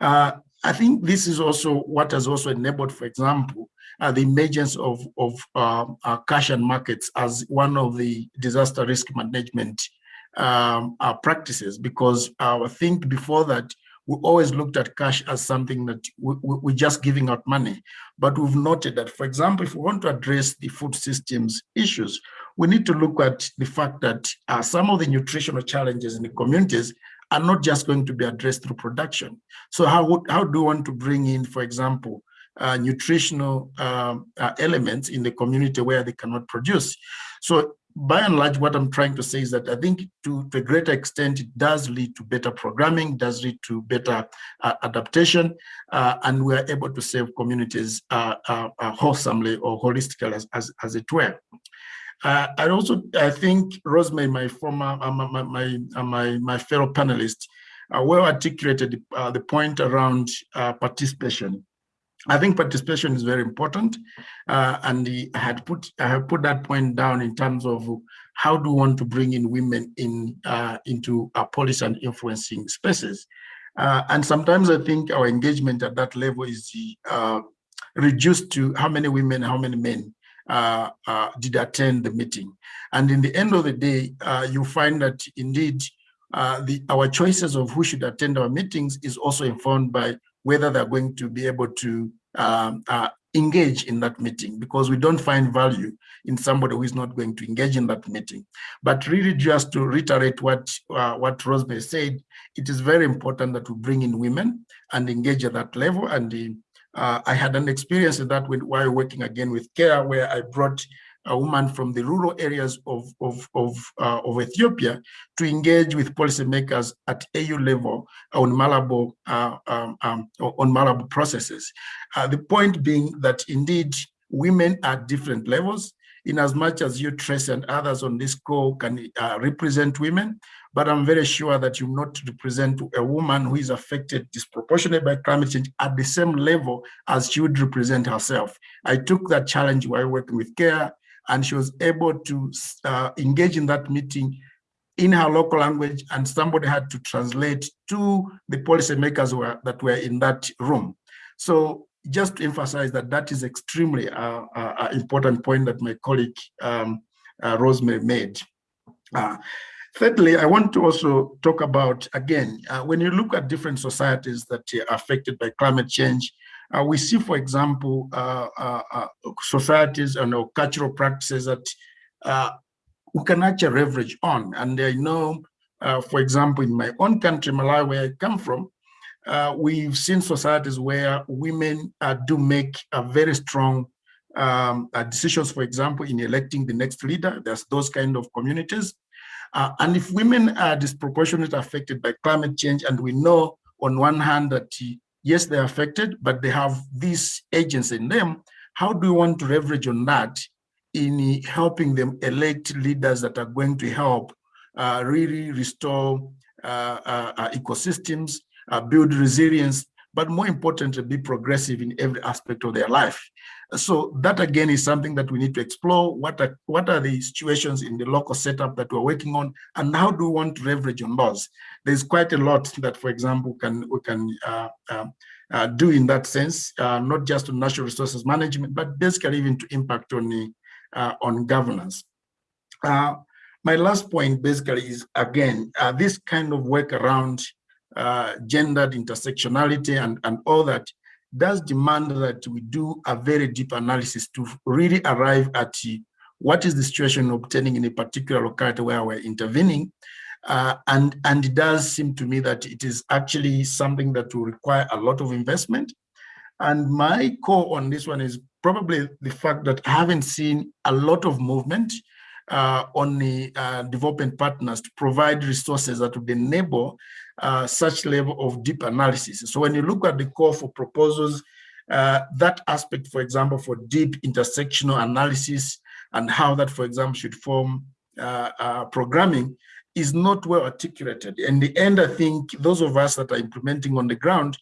F: Uh, I think this is also what has also enabled, for example, uh, the emergence of, of um, uh, cash and markets as one of the disaster risk management um, uh, practices, because I think before that, we always looked at cash as something that we, we, are just giving out money. But we've noted that, for example, if we want to address the food systems issues, we need to look at the fact that uh, some of the nutritional challenges in the communities are not just going to be addressed through production. So how, how do we want to bring in, for example, uh, nutritional um, uh, elements in the community where they cannot produce? So by and large, what I'm trying to say is that I think to, to a greater extent, it does lead to better programming, does lead to better uh, adaptation, uh, and we are able to serve communities uh, uh, uh wholesomely or holistically as, as, as it were. Uh, I also, I think Rosemary, my former, my, my, my, my, fellow panelists, well articulated the point around participation. I think participation is very important, uh, and I had put I have put that point down in terms of how do we want to bring in women in uh, into our policy and influencing spaces, uh, and sometimes I think our engagement at that level is uh, reduced to how many women, how many men uh, uh, did attend the meeting, and in the end of the day, you find that indeed the our choices of who should attend our meetings is also informed by whether they're going to be able to um, uh, engage in that meeting because we don't find value in somebody who is not going to engage in that meeting. But really just to reiterate what, uh, what Rosemary said, it is very important that we bring in women and engage at that level. And uh, I had an experience of that when, while working again with CARE where I brought a woman from the rural areas of, of, of, uh, of Ethiopia to engage with policymakers at AU level on Malabo, uh, um, um, on Malabo processes. Uh, the point being that indeed women at different levels, in as much as you, Tracy, and others on this call can uh, represent women, but I'm very sure that you not represent a woman who is affected disproportionately by climate change at the same level as she would represent herself. I took that challenge while working with CARE and she was able to uh, engage in that meeting in her local language and somebody had to translate to the policymakers who are, that were in that room. So just to emphasize that that is extremely uh, uh, important point that my colleague um, uh, Rosemary made. Uh, thirdly, I want to also talk about, again, uh, when you look at different societies that are affected by climate change, uh, we see, for example, uh, uh, uh societies and cultural practices that uh, we can actually leverage on. And I know, uh, for example, in my own country, Malawi, where I come from, we've seen societies where women do make a very strong um, decisions, for example, in electing the next leader. There's those kind of communities. and if women are disproportionately affected by climate change, and we know on one hand that yes, they're affected, but they have these agents in them. How do you want to leverage on that in helping them elect leaders that are going to help uh, really restore uh, uh, uh ecosystems, uh, build resilience, but more importantly, be progressive in every aspect of their life. So that again is something that we need to explore. What are, what are the situations in the local setup that we're working on and how do we want to leverage on those? There's quite a lot that, for example, can we can uh, uh, uh, do in that sense, uh, not just on natural resources management, but basically even to impact on, the, uh, on governance. Uh, my last point basically is, again, this kind of work around gendered intersectionality and, and all that does demand that we do a very deep analysis to really arrive at what is the situation obtaining in a particular locality where we're intervening. Uh, and, and it does seem to me that it is actually something that will require a lot of investment. And my core on this one is probably the fact that I haven't seen a lot of movement uh, on the uh, development partners to provide resources that would enable uh, such level of deep analysis. So when you look at the call for proposals, uh, that aspect, for example, for deep intersectional analysis and how that, for example, should form uh, uh, programming is not well articulated. In the end, I think those of us that are implementing on the ground,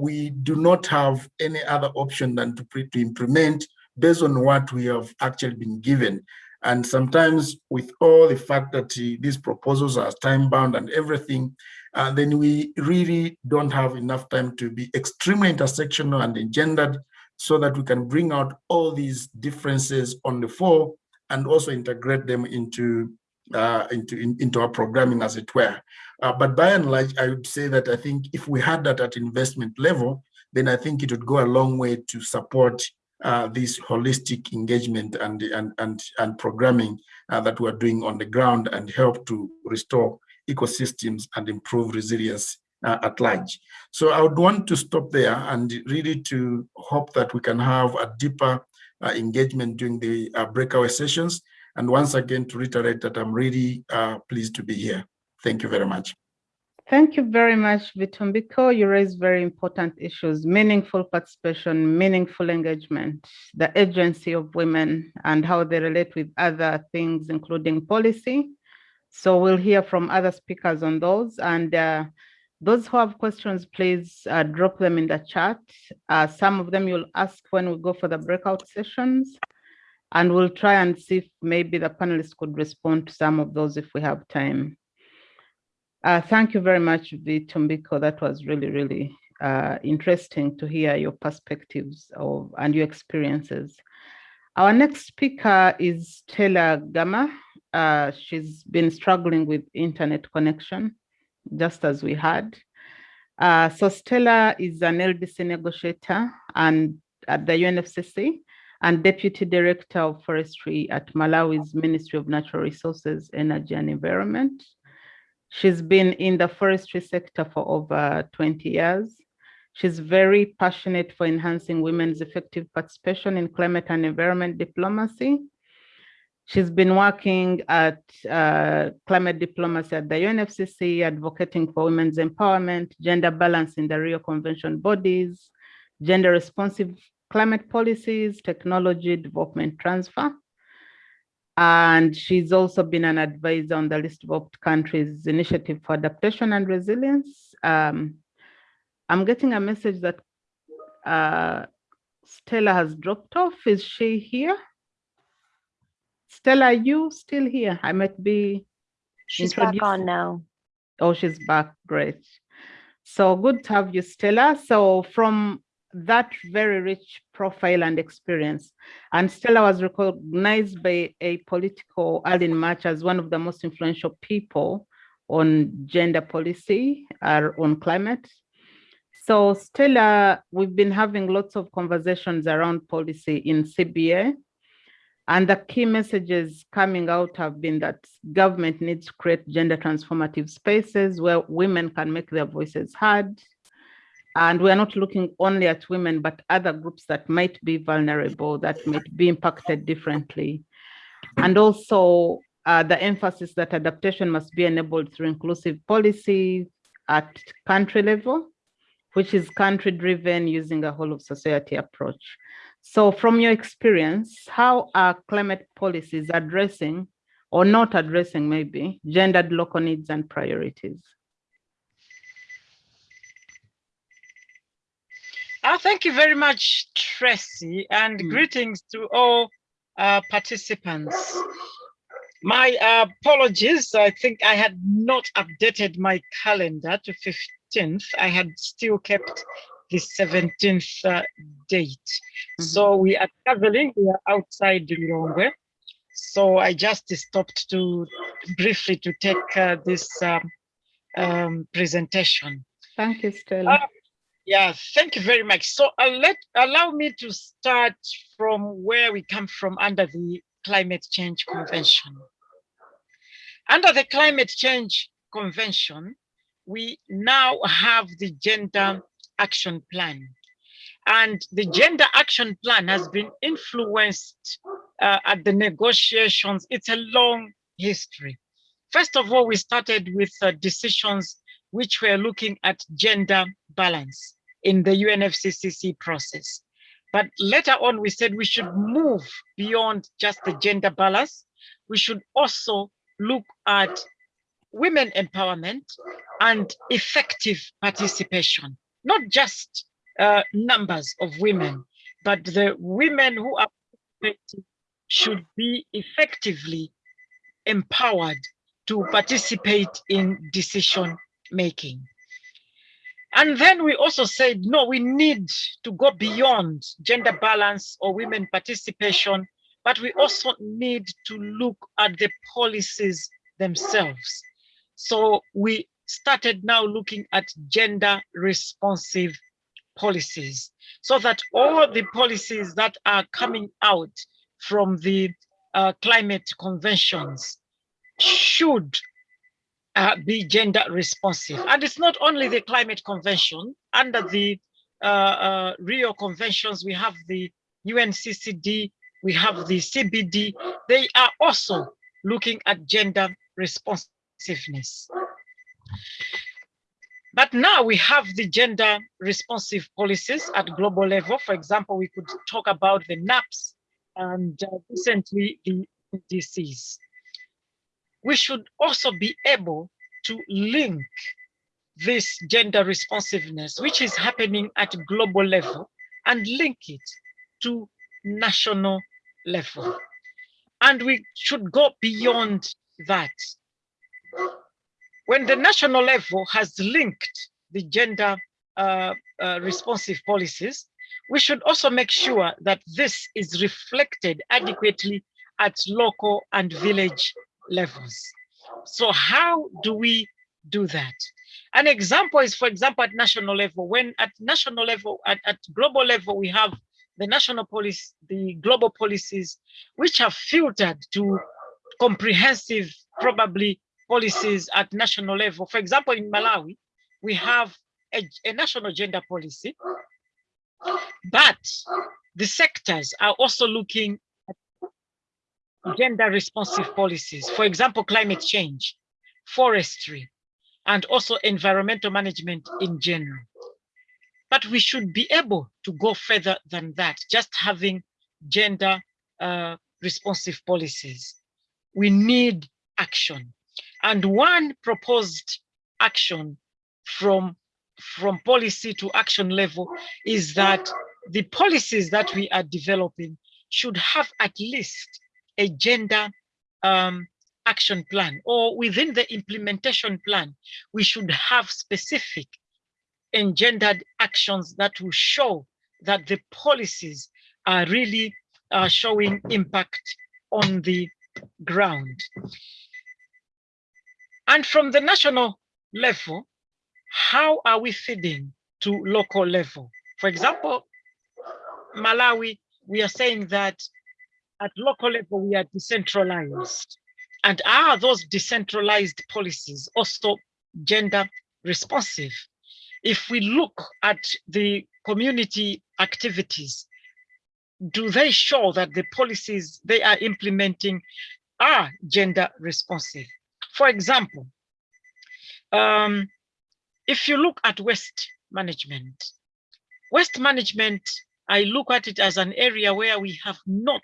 F: we do not have any other option than to, to implement based on what we have actually been given. And sometimes with all the fact that uh, these proposals are time bound and everything, uh, then we really don't have enough time to be extremely intersectional and engendered so that we can bring out all these differences on the floor and also integrate them into uh, into in, into our programming as it were. Uh, but by and large, I would say that I think if we had that at investment level, then I think it would go a long way to support uh, this holistic engagement and and and and programming uh, that we're doing on the ground and help to restore ecosystems and improve resilience uh, at large. So I would want to stop there and really to hope that we can have a deeper uh, engagement during the uh, breakaway sessions. And once again, to reiterate that I'm really uh, pleased to be here. Thank you very much.
A: Thank you very much, Vitumbiko. You raise very important issues, meaningful participation, meaningful engagement, the agency of women and how they relate with other things, including policy. So we'll hear from other speakers on those. And uh, those who have questions, please uh, drop them in the chat. Uh, some of them you'll ask when we go for the breakout sessions. And we'll try and see if maybe the panelists could respond to some of those if we have time. Uh, thank you very much, Vitumbiko. That was really, really uh, interesting to hear your perspectives of and your experiences. Our next speaker is Stella Gama. Uh, she's been struggling with internet connection, just as we had. Uh, so Stella is an LDC negotiator and at the UNFCCC and Deputy Director of Forestry at Malawi's Ministry of Natural Resources, Energy and Environment. She's been in the forestry sector for over 20 years. She's very passionate for enhancing women's effective participation in climate and environment diplomacy. She's been working at uh, climate diplomacy at the UNFCCC, advocating for women's empowerment, gender balance in the Rio Convention bodies, gender responsive climate policies, technology development transfer. And she's also been an advisor on the Least Developed Countries Initiative for Adaptation and Resilience. Um, I'm getting a message that uh, Stella has dropped off. Is she here? Stella, are you still here? I might be.
B: She's back on now.
A: Oh, she's back. Great. So good to have you, Stella. So from that very rich profile and experience. And Stella was recognized by Apolitical Arlene March as one of the most influential people on gender policy or on climate. So Stella, we've been having lots of conversations around policy in CBA. And the key messages coming out have been that government needs to create gender transformative spaces where women can make their voices heard, and we're not looking only at women, but other groups that might be vulnerable, that might be impacted differently. And also uh, the emphasis that adaptation must be enabled through inclusive policy at country level, which is country driven using a whole of society approach. So from your experience, how are climate policies addressing or not addressing maybe gendered local needs and priorities?
G: Uh, thank you very much, Tracy, and mm. greetings to all uh, participants. My uh, apologies, I think I had not updated my calendar to 15th. I had still kept the 17th uh, date. Mm -hmm. So we are traveling, we are outside Lilongwe. So I just stopped to briefly to take uh, this um, um, presentation.
A: Thank you, Stella.
G: Yeah, thank you very much. So uh, let allow me to start from where we come from under the Climate Change Convention. Under the Climate Change Convention, we now have the Gender Action Plan. And the Gender Action Plan has been influenced uh, at the negotiations. It's a long history. First of all, we started with uh, decisions which were looking at gender balance in the UNFCCC process. But later on, we said we should move beyond just the gender balance. We should also look at women empowerment and effective participation, not just uh, numbers of women, but the women who are should be effectively empowered to participate in decision making. And then we also said, no, we need to go beyond gender balance or women participation, but we also need to look at the policies themselves. So we started now looking at gender responsive policies so that all the policies that are coming out from the uh, climate conventions should uh, be gender responsive. And it's not only the climate convention, under the uh, uh Rio conventions, we have the UNCCD, we have the CBD, they are also looking at gender responsiveness. But now we have the gender responsive policies at global level. For example, we could talk about the NAPS and uh, recently the NDCs we should also be able to link this gender responsiveness, which is happening at global level, and link it to national level. And we should go beyond that. When the national level has linked the gender uh, uh, responsive policies, we should also make sure that this is reflected adequately at local and village levels. So how do we do that? An example is, for example, at national level, when at national level, at, at global level, we have the national policy, the global policies, which are filtered to comprehensive, probably policies at national level. For example, in Malawi, we have a, a national gender policy, but the sectors are also looking gender responsive policies, for example, climate change, forestry, and also environmental management in general. But we should be able to go further than that, just having gender uh, responsive policies. We need action. And one proposed action from, from policy to action level is that the policies that we are developing should have at least a gender um, action plan or within the implementation plan, we should have specific engendered actions that will show that the policies are really uh, showing impact on the ground. And from the national level, how are we feeding to local level? For example, Malawi, we are saying that at local level, we are decentralized. And are those decentralized policies also gender responsive? If we look at the community activities, do they show that the policies they are implementing are gender responsive? For example, um, if you look at waste management, waste management, I look at it as an area where we have not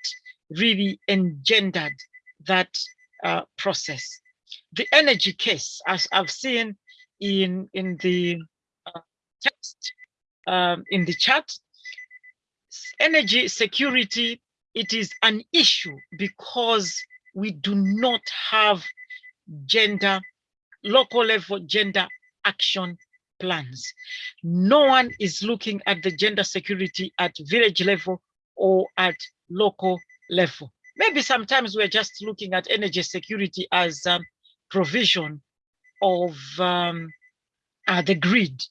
G: really engendered that uh, process. The energy case, as I've seen in, in the uh, text um, in the chat, energy security, it is an issue because we do not have gender, local level gender action plans. No one is looking at the gender security at village level or at local level. Maybe sometimes we're just looking at energy security as um, provision of um, uh, the grid,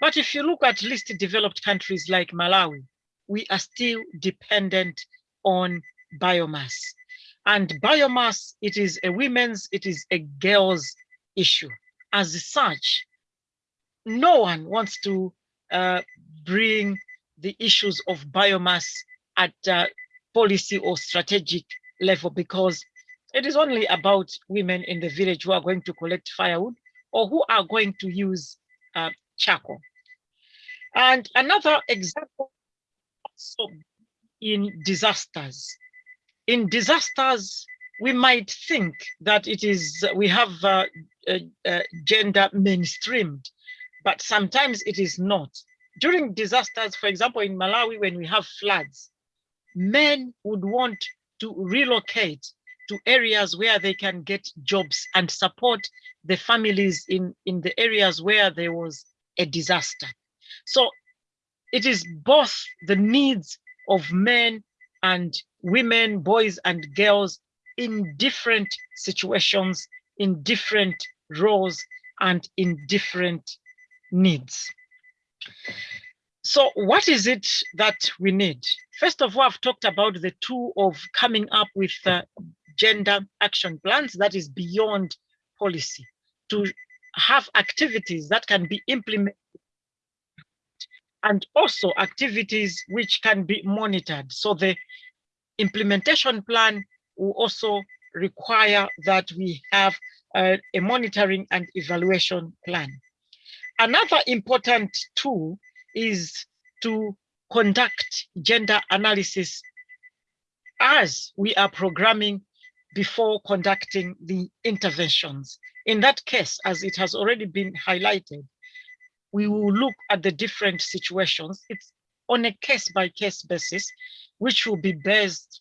G: But if you look at least developed countries like Malawi, we are still dependent on biomass. And biomass, it is a women's, it is a girl's issue. As such, no one wants to uh, bring the issues of biomass at uh, policy or strategic level because it is only about women in the village who are going to collect firewood or who are going to use uh, charcoal. And another example also in disasters. In disasters, we might think that it is, we have uh, uh, uh, gender mainstreamed, but sometimes it is not. During disasters, for example, in Malawi, when we have floods, men would want to relocate to areas where they can get jobs and support the families in, in the areas where there was a disaster. So it is both the needs of men and women, boys and girls in different situations, in different roles, and in different needs. So what is it that we need? First of all, I've talked about the tool of coming up with uh, gender action plans that is beyond policy to have activities that can be implemented and also activities which can be monitored. So the implementation plan will also require that we have uh, a monitoring and evaluation plan. Another important tool is to conduct gender analysis as we are programming before conducting the interventions. In that case, as it has already been highlighted, we will look at the different situations. It's on a case by case basis, which will be based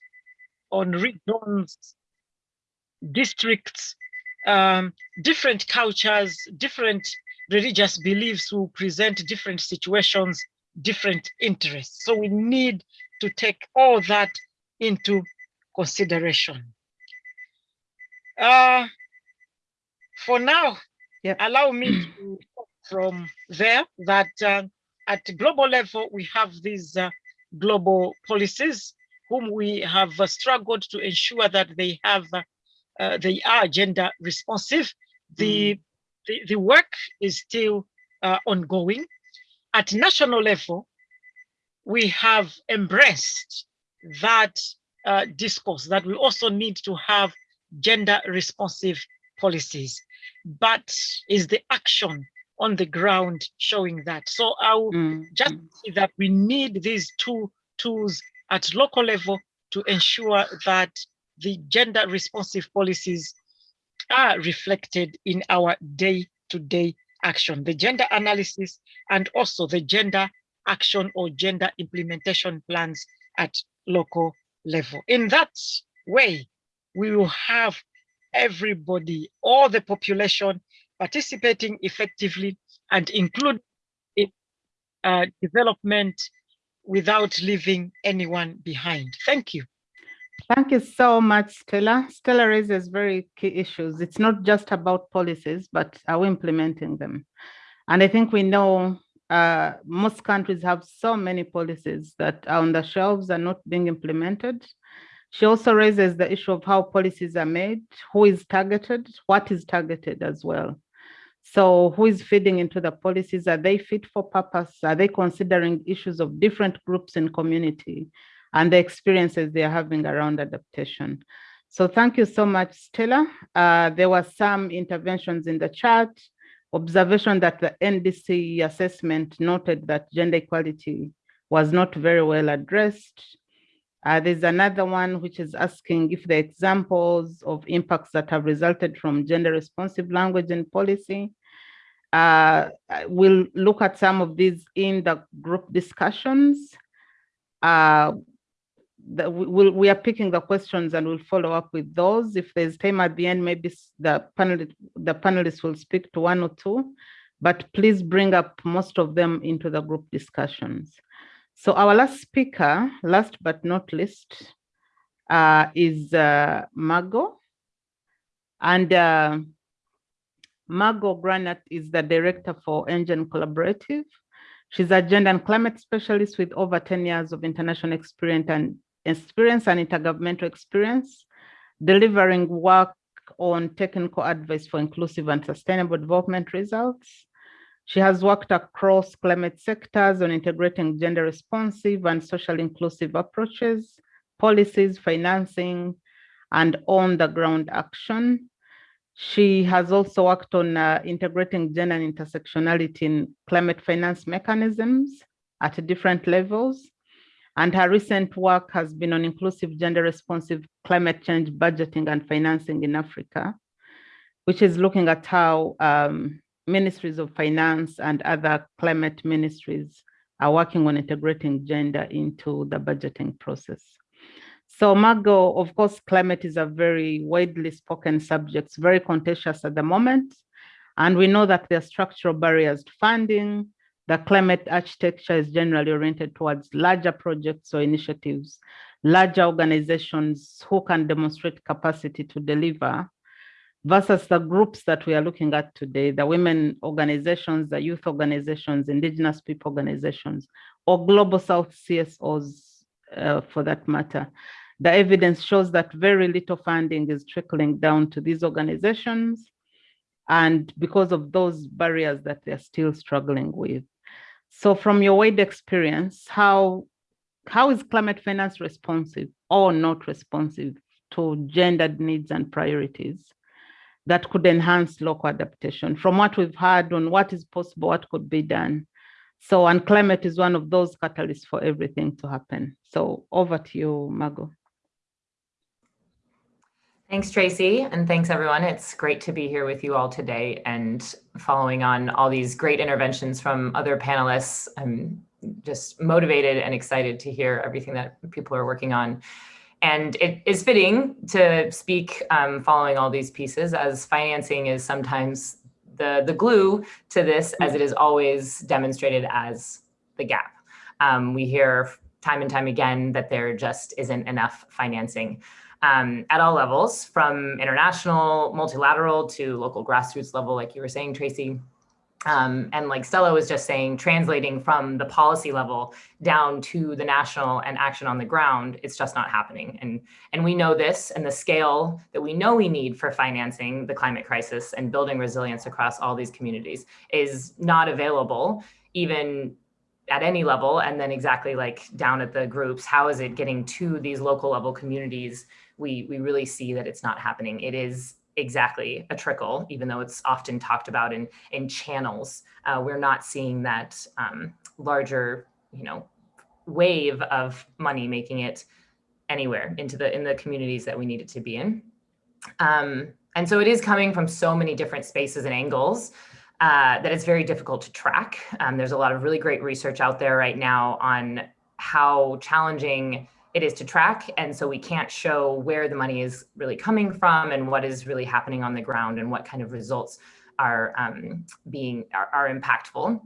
G: on regions, districts, um, different cultures, different religious beliefs will present different situations, different interests. So we need to take all that into consideration. Uh, for now,
A: Yep.
G: allow me to <clears throat> from there that uh, at global level, we have these uh, global policies whom we have uh, struggled to ensure that they have, uh, uh, they are gender responsive. The, the, the work is still uh, ongoing. At national level, we have embraced that discourse that we also need to have gender responsive policies, but is the action on the ground showing that. So I will
A: Mm,
G: just
A: mm.
G: say that we need these two tools at local level to ensure that the gender responsive policies are reflected in our day-to-day action, the gender analysis and also the gender action or gender implementation plans at local level. In that way, we will have everybody, all the population participating effectively and include uh, development without leaving anyone behind. Thank you.
A: Thank you so much, Stella. Stella raises very key issues. It's not just about policies, but are we implementing them? And I think we know uh, most countries have so many policies that are on the shelves and not being implemented. She also raises the issue of how policies are made, who is targeted, what is targeted as well. So who is feeding into the policies? Are they fit for purpose? Are they considering issues of different groups in community and the experiences they are having around adaptation? So thank you so much, Stella. Uh, there were some interventions in the chat, observation that the NDC assessment noted that gender equality was not very well addressed. Uh, there's another one which is asking if the examples of impacts that have resulted from gender responsive language and policy. Uh, we'll look at some of these in the group discussions. Uh, the, we, we'll, we are picking the questions and we'll follow up with those. If there's time at the end, maybe the panel the panelists will speak to one or two, but please bring up most of them into the group discussions. So our last speaker, last but not least, uh, is uh, Margot. And uh, Margot Granat is the director for Engine Collaborative. She's a gender and climate specialist with over 10 years of international experience and experience and intergovernmental experience, delivering work on technical advice for inclusive and sustainable development results. She has worked across climate sectors on integrating gender responsive and social inclusive approaches, policies, financing, and on the ground action. She has also worked on uh, integrating gender and intersectionality in climate finance mechanisms at different levels. And her recent work has been on inclusive gender responsive climate change budgeting and financing in Africa, which is looking at how um, ministries of finance and other climate ministries are working on integrating gender into the budgeting process. So Margot, of course, climate is a very widely spoken subject, very contentious at the moment. And we know that there are structural barriers to funding. The climate architecture is generally oriented towards larger projects or initiatives, larger organizations who can demonstrate capacity to deliver versus the groups that we are looking at today, the women organizations, the youth organizations, indigenous people organizations, or global South CSOs uh, for that matter the evidence shows that very little funding is trickling down to these organizations. And because of those barriers that they're still struggling with. So from your wide experience, how, how is climate finance responsive or not responsive to gendered needs and priorities that could enhance local adaptation? From what we've heard on what is possible, what could be done, so, and climate is one of those catalysts for everything to happen. So over to you, Margot.
H: Thanks, Tracy, and thanks everyone. It's great to be here with you all today and following on all these great interventions from other panelists. I'm just motivated and excited to hear everything that people are working on. And it is fitting to speak um, following all these pieces as financing is sometimes the, the glue to this as it is always demonstrated as the gap. Um, we hear time and time again that there just isn't enough financing um, at all levels, from international, multilateral to local grassroots level, like you were saying, Tracy. Um, and like Stella was just saying, translating from the policy level down to the national and action on the ground, it's just not happening. And, and we know this and the scale that we know we need for financing the climate crisis and building resilience across all these communities is not available even at any level. And then exactly like down at the groups, how is it getting to these local level communities we, we really see that it's not happening. It is exactly a trickle, even though it's often talked about in, in channels. Uh, we're not seeing that um, larger, you know, wave of money making it anywhere into the in the communities that we need it to be in. Um, and so it is coming from so many different spaces and angles uh, that it's very difficult to track. Um, there's a lot of really great research out there right now on how challenging it is to track. And so we can't show where the money is really coming from and what is really happening on the ground and what kind of results are um, being are, are, impactful.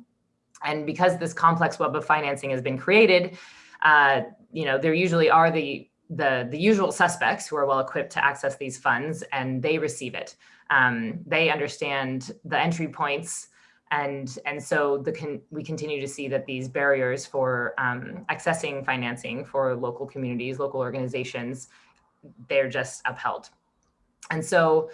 H: And because this complex web of financing has been created, uh, you know, there usually are the the, the usual suspects who are well equipped to access these funds and they receive it. Um, they understand the entry points and, and so the con we continue to see that these barriers for um, accessing financing for local communities, local organizations, they're just upheld. And so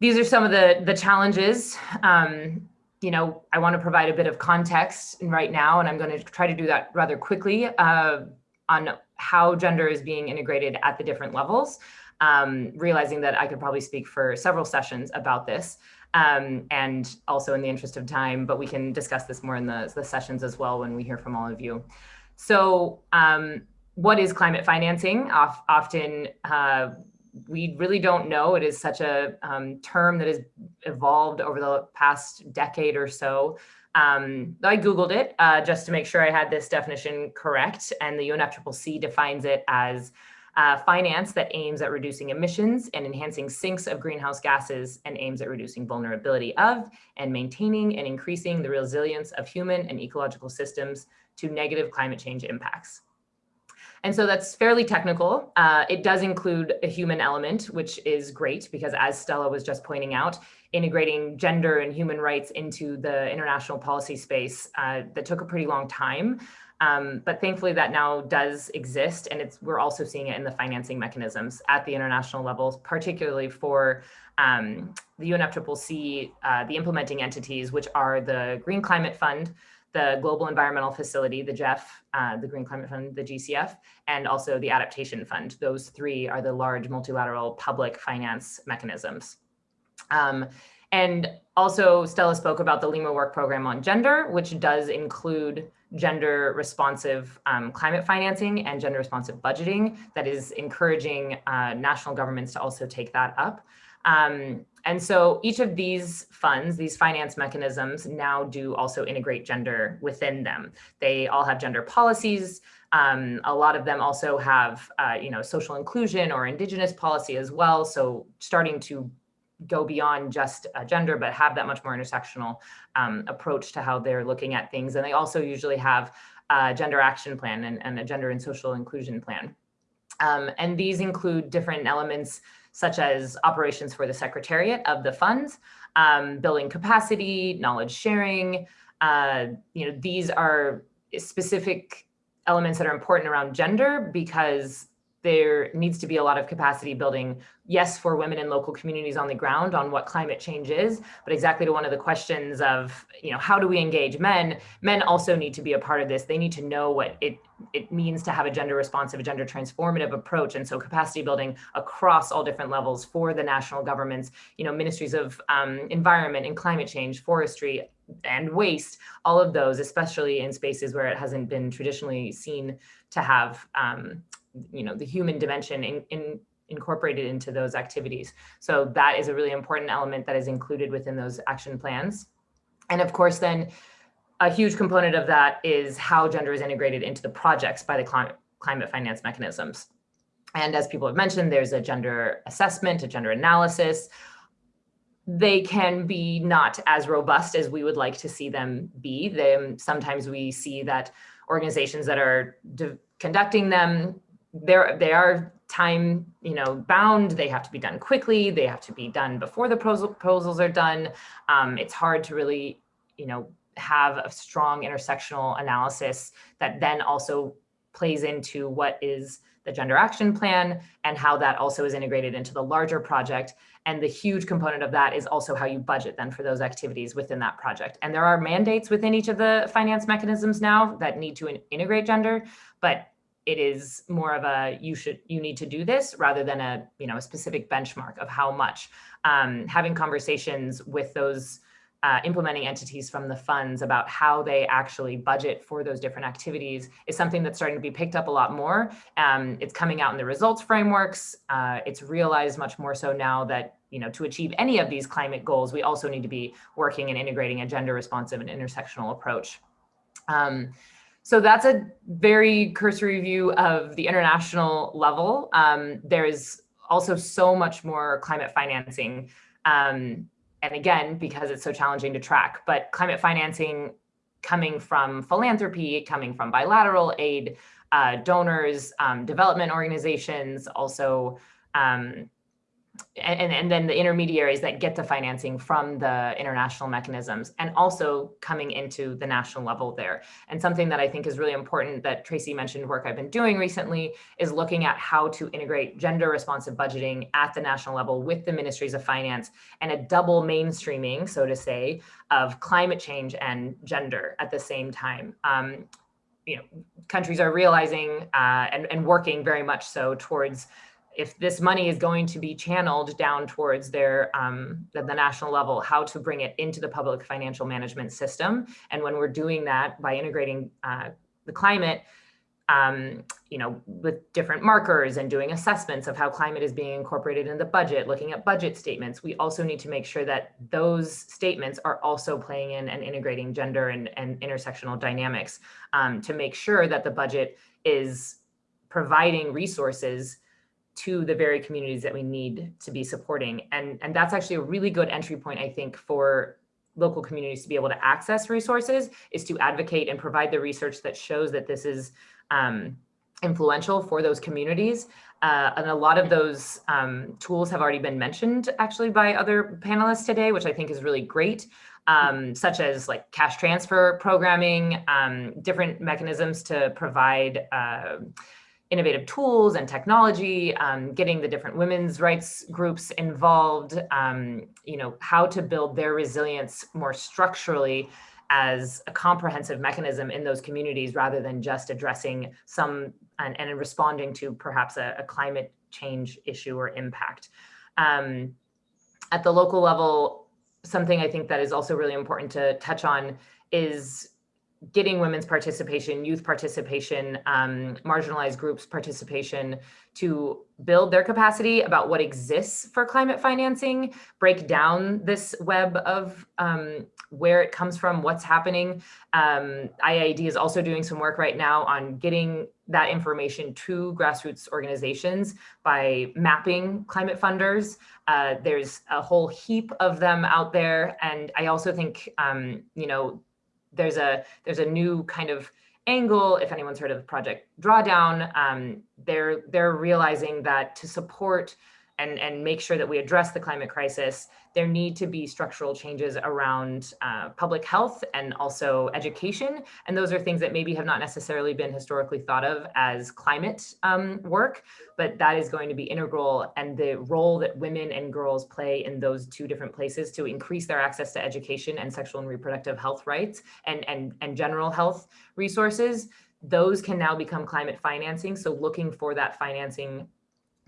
H: these are some of the, the challenges. Um, you know, I want to provide a bit of context right now, and I'm going to try to do that rather quickly uh, on how gender is being integrated at the different levels, um, realizing that I could probably speak for several sessions about this um, and also in the interest of time, but we can discuss this more in the, the sessions as well when we hear from all of you. So um, what is climate financing? often uh, we really don't know. It is such a um, term that has evolved over the past decade or so. Um, I Googled it uh, just to make sure I had this definition correct. And the UNFCCC defines it as uh, finance that aims at reducing emissions and enhancing sinks of greenhouse gases and aims at reducing vulnerability of and maintaining and increasing the resilience of human and ecological systems to negative climate change impacts. And so that's fairly technical. Uh, it does include a human element, which is great because as Stella was just pointing out, integrating gender and human rights into the international policy space uh, that took a pretty long time. Um, but thankfully that now does exist and it's we're also seeing it in the financing mechanisms at the international level, particularly for um, the UNFCCC, uh, the implementing entities, which are the Green Climate Fund, the Global Environmental Facility, the GEF, uh, the Green Climate Fund, the GCF, and also the Adaptation Fund. Those three are the large multilateral public finance mechanisms. Um, and also Stella spoke about the Lima Work Program on Gender, which does include gender responsive um, climate financing and gender responsive budgeting that is encouraging uh, national governments to also take that up. Um, and so each of these funds, these finance mechanisms now do also integrate gender within them. They all have gender policies. Um, a lot of them also have, uh, you know, social inclusion or indigenous policy as well. So starting to go beyond just uh, gender, but have that much more intersectional um, approach to how they're looking at things. And they also usually have a gender action plan and, and a gender and social inclusion plan. Um, and these include different elements such as operations for the secretariat of the funds, um, building capacity, knowledge sharing. Uh, you know, these are specific elements that are important around gender because there needs to be a lot of capacity building, yes, for women in local communities on the ground on what climate change is, but exactly to one of the questions of, you know, how do we engage men? Men also need to be a part of this. They need to know what it, it means to have a gender responsive, a gender transformative approach. And so capacity building across all different levels for the national governments, you know, ministries of um, environment and climate change, forestry, and waste, all of those, especially in spaces where it hasn't been traditionally seen to have um, you know, the human dimension in, in incorporated into those activities. So that is a really important element that is included within those action plans. And of course, then a huge component of that is how gender is integrated into the projects by the climate, climate finance mechanisms. And as people have mentioned, there's a gender assessment, a gender analysis. They can be not as robust as we would like to see them be. They, sometimes we see that organizations that are conducting them they're, they are time, you know, bound. They have to be done quickly. They have to be done before the proposals are done. Um, it's hard to really, you know, have a strong intersectional analysis that then also plays into what is the gender action plan and how that also is integrated into the larger project. And the huge component of that is also how you budget then for those activities within that project. And there are mandates within each of the finance mechanisms now that need to integrate gender, but it is more of a you should you need to do this rather than a you know a specific benchmark of how much um, having conversations with those uh, implementing entities from the funds about how they actually budget for those different activities is something that's starting to be picked up a lot more. Um, it's coming out in the results frameworks. Uh, it's realized much more so now that you know to achieve any of these climate goals, we also need to be working and integrating a gender responsive and intersectional approach. Um, so that's a very cursory view of the international level. Um, there's also so much more climate financing. Um, and again, because it's so challenging to track, but climate financing coming from philanthropy, coming from bilateral aid, uh, donors, um, development organizations, also um, and, and then the intermediaries that get the financing from the international mechanisms and also coming into the national level there. And something that I think is really important that Tracy mentioned work I've been doing recently is looking at how to integrate gender responsive budgeting at the national level with the ministries of finance and a double mainstreaming, so to say, of climate change and gender at the same time. Um, you know, countries are realizing uh, and, and working very much so towards if this money is going to be channeled down towards their um, the, the, national level, how to bring it into the public financial management system. And when we're doing that by integrating uh, the climate, um, you know, with different markers and doing assessments of how climate is being incorporated in the budget, looking at budget statements, we also need to make sure that those statements are also playing in and integrating gender and, and intersectional dynamics um, to make sure that the budget is providing resources to the very communities that we need to be supporting. And, and that's actually a really good entry point, I think, for local communities to be able to access resources is to advocate and provide the research that shows that this is um, influential for those communities. Uh, and a lot of those um, tools have already been mentioned actually by other panelists today, which I think is really great, um, such as like cash transfer programming, um, different mechanisms to provide uh, innovative tools and technology, um, getting the different women's rights groups involved, um, you know, how to build their resilience more structurally as a comprehensive mechanism in those communities rather than just addressing some and, and responding to perhaps a, a, climate change issue or impact. Um, at the local level, something I think that is also really important to touch on is getting women's participation, youth participation, um, marginalized groups participation to build their capacity about what exists for climate financing, break down this web of um, where it comes from, what's happening. Um, IIED is also doing some work right now on getting that information to grassroots organizations by mapping climate funders. Uh, there's a whole heap of them out there. And I also think, um, you know, there's a there's a new kind of angle. If anyone's heard of Project Drawdown, um, they're they're realizing that to support and, and make sure that we address the climate crisis, there need to be structural changes around uh, public health and also education. And those are things that maybe have not necessarily been historically thought of as climate um, work, but that is going to be integral. And the role that women and girls play in those two different places to increase their access to education and sexual and reproductive health rights and, and, and general health resources, those can now become climate financing. So looking for that financing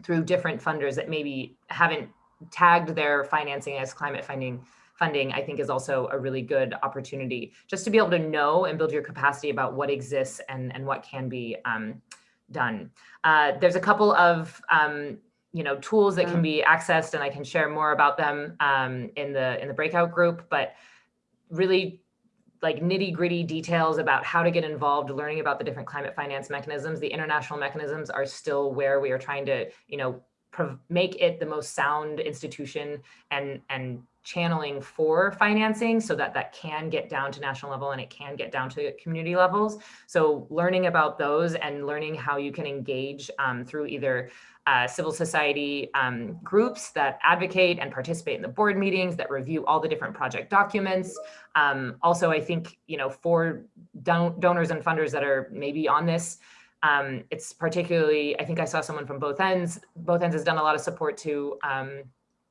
H: through different funders that maybe haven't tagged their financing as climate funding funding, I think is also a really good opportunity just to be able to know and build your capacity about what exists and, and what can be um, done. Uh, there's a couple of um, you know tools that can be accessed and I can share more about them um, in the in the breakout group, but really like nitty gritty details about how to get involved, learning about the different climate finance mechanisms. The international mechanisms are still where we are trying to, you know, make it the most sound institution and, and channeling for financing so that that can get down to national level and it can get down to community levels. So learning about those and learning how you can engage um, through either uh, civil society um, groups that advocate and participate in the board meetings that review all the different project documents. Um, also, I think, you know, for don donors and funders that are maybe on this, um, it's particularly, I think I saw someone from Both ENDS, Both ENDS has done a lot of support to um,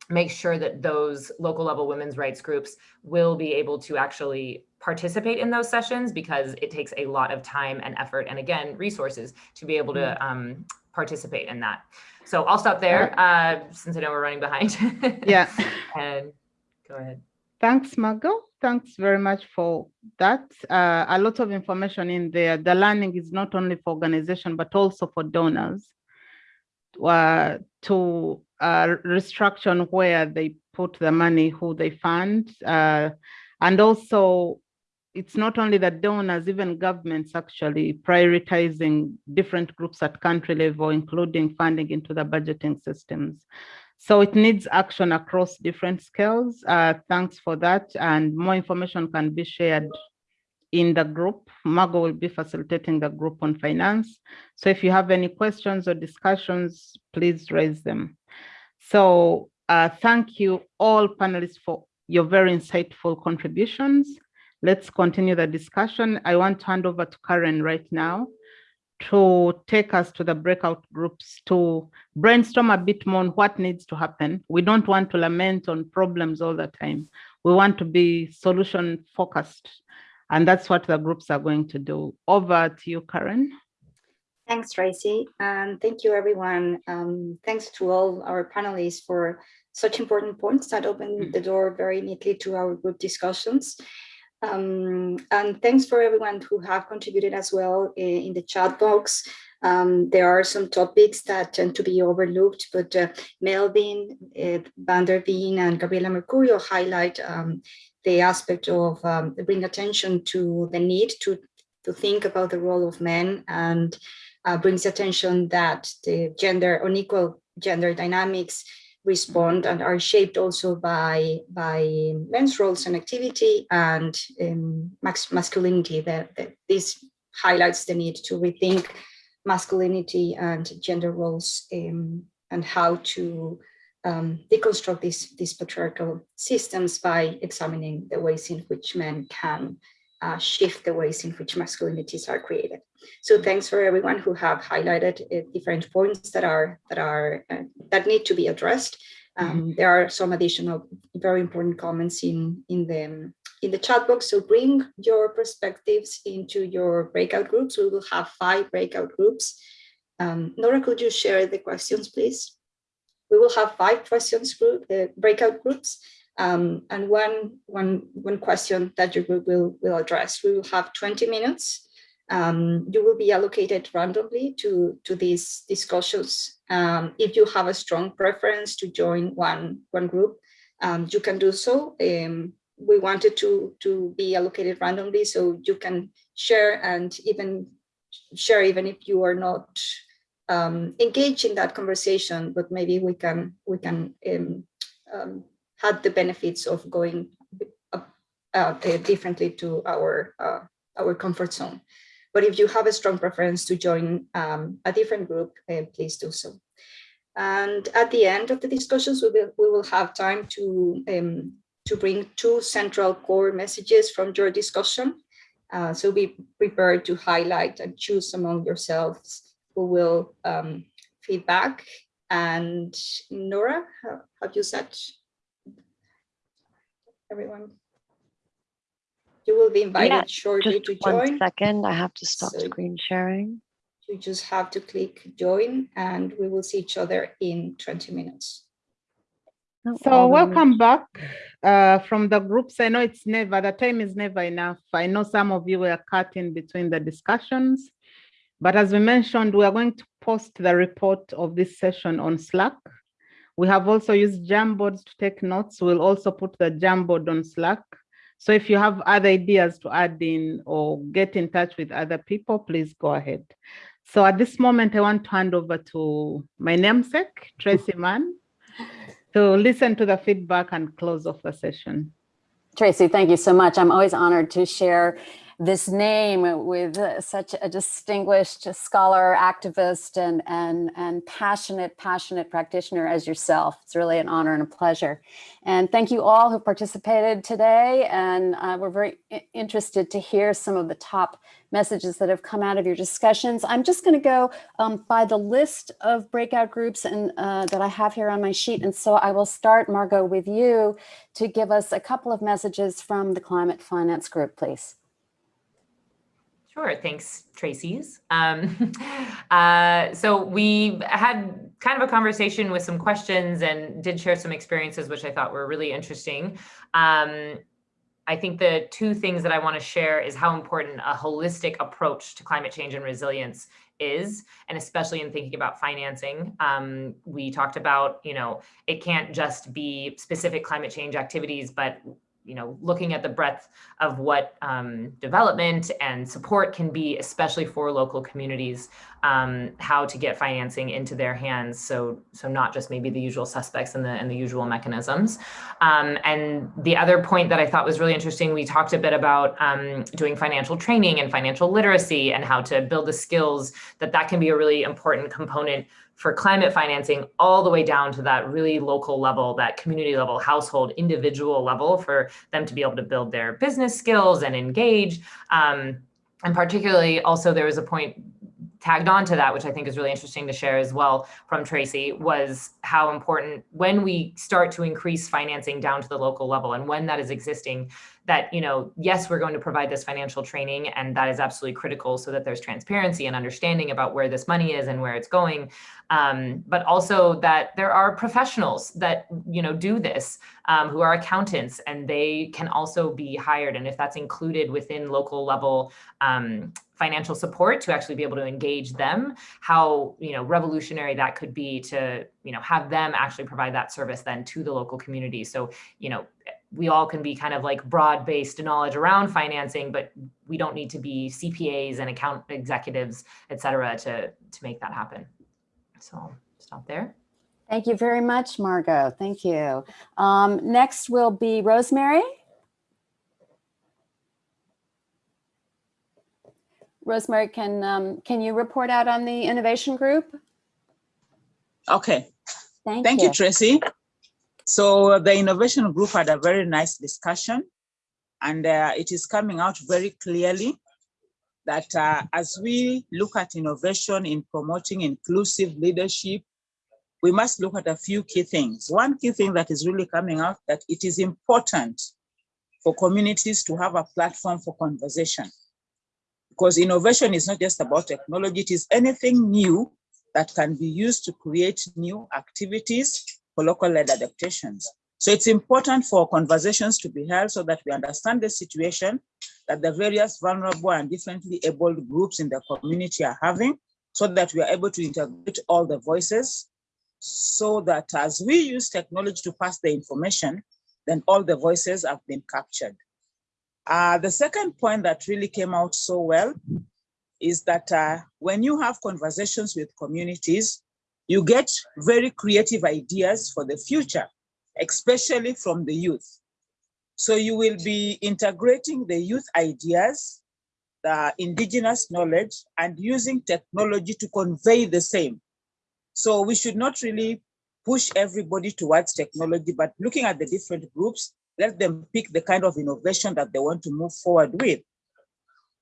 H: make sure that those local level women's rights groups will be able to actually participate in those sessions because it takes a lot of time and effort and again resources to be able to mm-hmm. um, participate in that. So I'll stop there uh, since I know we're running behind. <laughs>
A: yeah.
H: and go ahead.
A: Thanks, Margot. Thanks very much for that. Uh, a lot of information in there. The learning is not only for organization, but also for donors uh, to uh, restriction where they put the money, who they fund, uh, and also it's not only the donors, even governments actually prioritizing different groups at country level, including funding into the budgeting systems. So it needs action across different scales. Uh, thanks for that. And more information can be shared in the group. Margot will be facilitating the group on finance. So if you have any questions or discussions, please raise them. So uh, thank you all panelists for your very insightful contributions. Let's continue the discussion. I want to hand over to Karen right now to take us to the breakout groups to brainstorm a bit more on what needs to happen. We don't want to lament on problems all the time. We want to be solution focused. And that's what the groups are going to do. Over to you, Karen.
C: Thanks, Tracy. And thank you, everyone. Um, thanks to all our panelists for such important points that open the door very neatly to our group discussions. Um, and thanks for everyone who have contributed as well in, in the chat box. Um, there are some topics that tend to be overlooked, but uh, Melvin, uh, Van der Veen, and Gabriela Mercurio highlight um, the aspect of um, bring attention to the need to, to think about the role of men and uh, brings attention that the gender, unequal gender dynamics respond and are shaped also by by men's roles and activity and um, masculinity that, that this highlights the need to rethink masculinity and gender roles um, and how to um, deconstruct these, these patriarchal systems by examining the ways in which men can uh, shift the ways in which masculinities are created. So thanks for everyone who have highlighted uh, different points that are that are uh, that need to be addressed. Um, there are some additional very important comments in in the in the chat box. So bring your perspectives into your breakout groups. We will have five breakout groups. Um, Nora, could you share the questions, please? We will have five questions group uh, breakout groups. Um, and one, one, one question that your group will, will address. We will have 20 minutes. Um, you will be allocated randomly to, to these discussions. Um, if you have a strong preference to join one, one group, um, you can do so. Um, we wanted to, to be allocated randomly so you can share and even share even if you are not um, engaged in that conversation, but maybe we can, we can um, had the benefits of going uh, uh, differently to our uh, our comfort zone. But if you have a strong preference to join um, a different group, uh, please do so. And at the end of the discussions, we will we will have time to um, to bring two central core messages from your discussion. Uh, so be prepared to highlight and choose among yourselves who will um, feedback. And Nora, have you set everyone. You will be invited
B: Yeah,
C: shortly
B: Just
C: to
B: one
C: join.
B: second, I have to stop
C: So-
B: screen sharing.
C: You just have to click join and we will see each other in 20 minutes.
A: So welcome back uh, from the groups. I know it's never, the time is never enough. I know some of you were cut in between the discussions. But as we mentioned, we are going to post the report of this session on Slack. We have also used Jamboards to take notes. We'll also put the Jamboard on Slack. So if you have other ideas to add in or get in touch with other people, please go ahead. So at this moment, I want to hand over to my namesake, Tracy <laughs> Mann, to listen to the feedback and close off the session.
I: Tracy, thank you so much. I'm always honored to share this name with such a distinguished scholar, activist, and, and, and passionate, passionate practitioner as yourself. It's really an honor and a pleasure. And thank you all who participated today. And uh, we're very interested to hear some of the top messages that have come out of your discussions. I'm just going to go um, by the list of breakout groups and uh, that I have here on my sheet. And so I will start, Margot, with you to give us a couple of messages from the climate finance group, please.
H: Sure, thanks, Tracy's. Um, <laughs> uh, so we had kind of a conversation with some questions and did share some experiences, which I thought were really interesting. Um, I think the two things that I want to share is how important a holistic approach to climate change and resilience is, and especially in thinking about financing. Um, we talked about, you know, it can't just be specific climate change activities, but you know, looking at the breadth of what um, development and support can be, especially for local communities, um, how to get financing into their hands. So, so not just maybe the usual suspects and the and the usual mechanisms. Um, and the other point that I thought was really interesting, we talked a bit about um, doing financial training and financial literacy and how to build the skills that that can be a really important component for climate financing all the way down to that really local level, that community level, household, individual level for them to be able to build their business skills and engage. Um, and particularly also there was a point tagged on to that, which I think is really interesting to share as well from Tracy, was how important when we start to increase financing down to the local level and when that is existing, that, you know, yes, we're going to provide this financial training and that is absolutely critical so that there's transparency and understanding about where this money is and where it's going. Um, but also that there are professionals that, you know, do this um, who are accountants and they can also be hired. And if that's included within local level um, financial support to actually be able to engage them, how, you know, revolutionary that could be to, you know, have them actually provide that service then to the local community. So, you know, we all can be kind of like broad-based knowledge around financing, but we don't need to be CPAs and account executives, et cetera, to, to make that happen. So I'll stop there.
I: Thank you very much, Margot. Thank you. Um, next will be Rosemary. Rosemary, can, um, can you report out on the innovation group?
E: Okay,
I: Thank
E: thank you,
I: you.
E: Tracy. So the innovation group had a very nice discussion and uh, it is coming out very clearly that uh, as we look at innovation in promoting inclusive leadership, we must look at a few key things. One key thing that is really coming out that it is important for communities to have a platform for conversation. Because innovation is not just about technology, it is anything new that can be used to create new activities for local led adaptations. So it's important for conversations to be held so that we understand the situation that the various vulnerable and differently abled groups in the community are having so that we are able to integrate all the voices so that as we use technology to pass the information, then all the voices have been captured. Uh, the second point that really came out so well is that uh, when you have conversations with communities, you get very creative ideas for the future, especially from the youth. So you will be integrating the youth ideas, the indigenous knowledge, and using technology to convey the same. So we should not really push everybody towards technology, but looking at the different groups, let them pick the kind of innovation that they want to move forward with.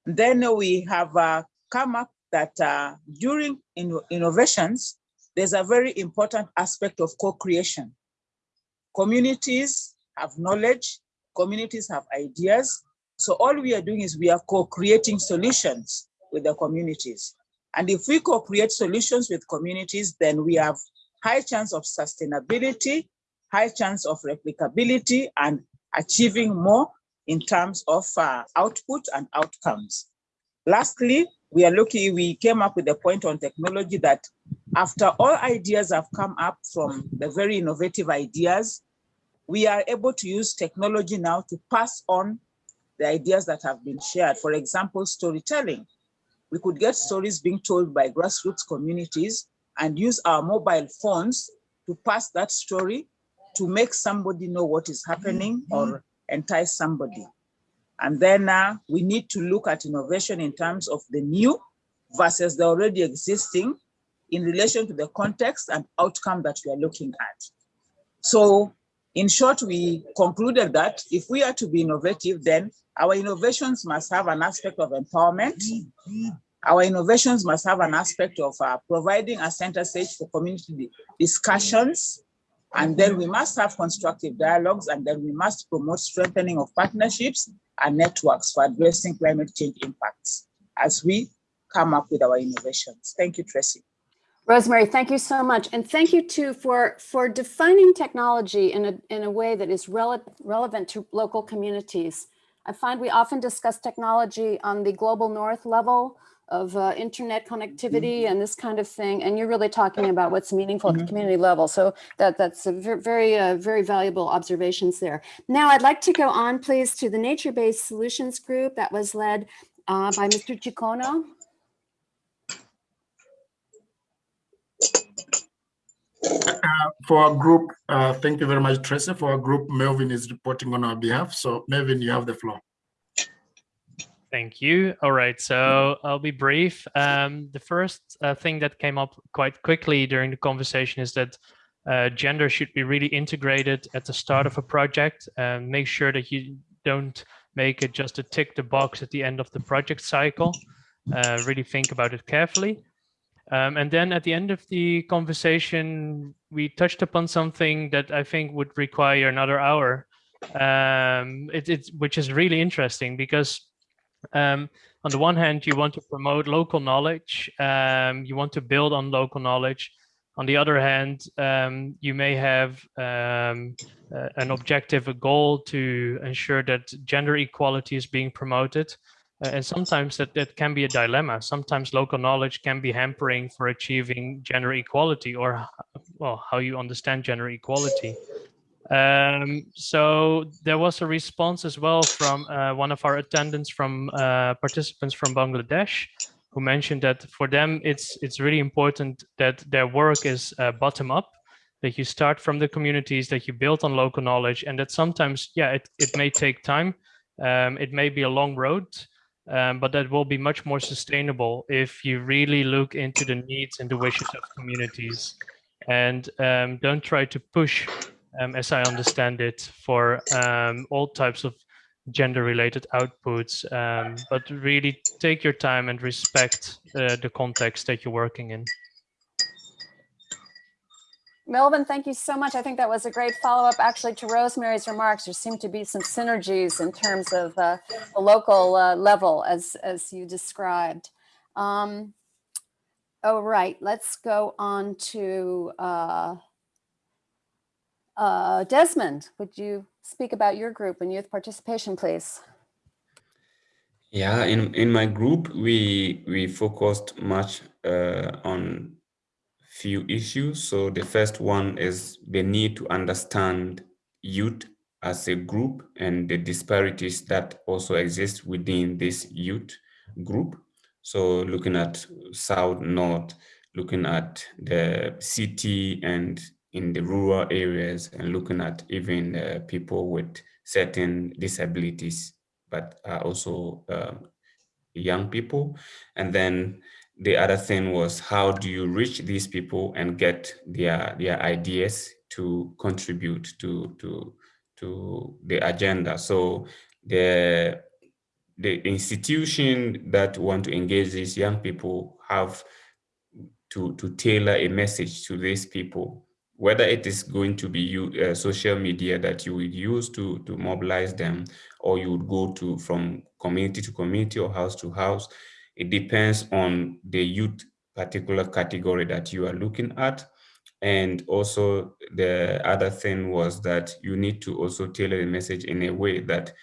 E: Then we have uh, come up that uh, during in innovations, there's a very important aspect of co-creation. Communities have knowledge, communities have ideas. So all we are doing is we are co-creating solutions with the communities. And if we co-create solutions with communities, then we have high chance of sustainability, high chance of replicability and achieving more in terms of uh, output and outcomes. Lastly, we are looking, we came up with a point on technology that after all ideas have come up from the very innovative ideas, we are able to use technology now to pass on the ideas that have been shared. For example, storytelling. We could get stories being told by grassroots communities and use our mobile phones to pass that story to make somebody know what is happening or entice somebody. And then uh, we need to look at innovation in terms of the new versus the already existing in relation to the context and outcome that we are looking at. So in short, we concluded that if we are to be innovative, then our innovations must have an aspect of empowerment. Our innovations must have an aspect of uh, providing a center stage for community discussions. And then we must have constructive dialogues, and then we must promote strengthening of partnerships and networks for addressing climate change impacts as we come up with our innovations. Thank you, Tracy.
I: Rosemary, thank you so much. And thank you too for, for defining technology in a, in a way that is rele relevant to local communities. I find we often discuss technology on the global north level of uh, internet connectivity and this kind of thing. And you're really talking about what's meaningful at the community level. So that, that's a ver very, uh, very valuable observations there. Now I'd like to go on, please, to the nature-based solutions group that was led uh, by Mr. Chinoko.
F: Uh, for our group, uh, thank you very much, Tracy. For our group, Melvin is reporting on our behalf. So Melvin, you have the floor.
J: Thank you. All right, so I'll be brief. Um, the first uh, thing that came up quite quickly during the conversation is that uh, gender should be really integrated at the start of a project and make sure that you don't make it just a tick the box at the end of the project cycle. Uh, really think about it carefully. Um, and then at the end of the conversation, we touched upon something that I think would require another hour, um, it, it's, which is really interesting because um, on the one hand, you want to promote local knowledge, um, you want to build on local knowledge. On the other hand, um, you may have uh, an objective, a goal to ensure that gender equality is being promoted. Uh, and sometimes that, that can be a dilemma. Sometimes local knowledge can be hampering for achieving gender equality or well, how you understand gender equality. Um, so there was a response as well from uh, one of our attendants from uh, participants from Bangladesh who mentioned that for them it's it's really important that their work is uh, bottom up that you start from the communities that you build on local knowledge and that sometimes yeah it, it may take time um, it may be a long road um, but that will be much more sustainable if you really look into the needs and the wishes of communities and um, don't try to push, um, as I understand it, for um, all types of gender related outputs, um, but really take your time and respect uh, the context that you're working in.
I: Melvin, thank you so much. I think that was a great follow-up actually to Rosemary's remarks. There seem to be some synergies in terms of uh, the local uh, level as, as you described. Um, all right, let's go on to uh, uh, Desmond. Would you speak about your group and youth participation, please?
D: Yeah, in, in my group, we, we focused much uh, on few issues. So the first one is the need to understand youth as a group and the disparities that also exist within this youth group. So looking at South, North, looking at the city and in the rural areas and looking at even uh, people with certain disabilities, but are also um, young people. And then the other thing was how do you reach these people and get their their ideas to contribute to to to the agenda? So the the institution that want to engage these young people have to to tailor a message to these people. Whether it is going to be you, uh, social media that you would use to to mobilize them or you would go to from community to community or house to house it depends on the youth particular category that you are looking at. And also the other thing was that you need to also tailor the message in a way that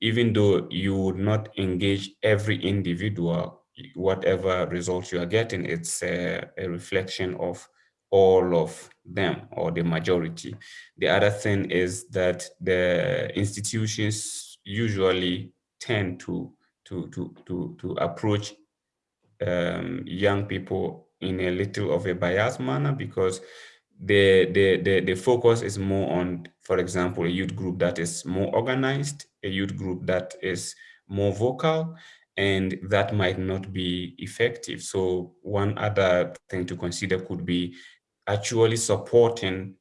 D: even though you would not engage every individual, whatever results you are getting, it's a, a reflection of all of them or the majority. The other thing is that the institutions usually tend to to to to to approach um, young people in a little of a biased manner because the, the, the, the focus is more on, for example, a youth group that is more organized, a youth group that is more vocal, and that might not be effective. So one other thing to consider could be actually supporting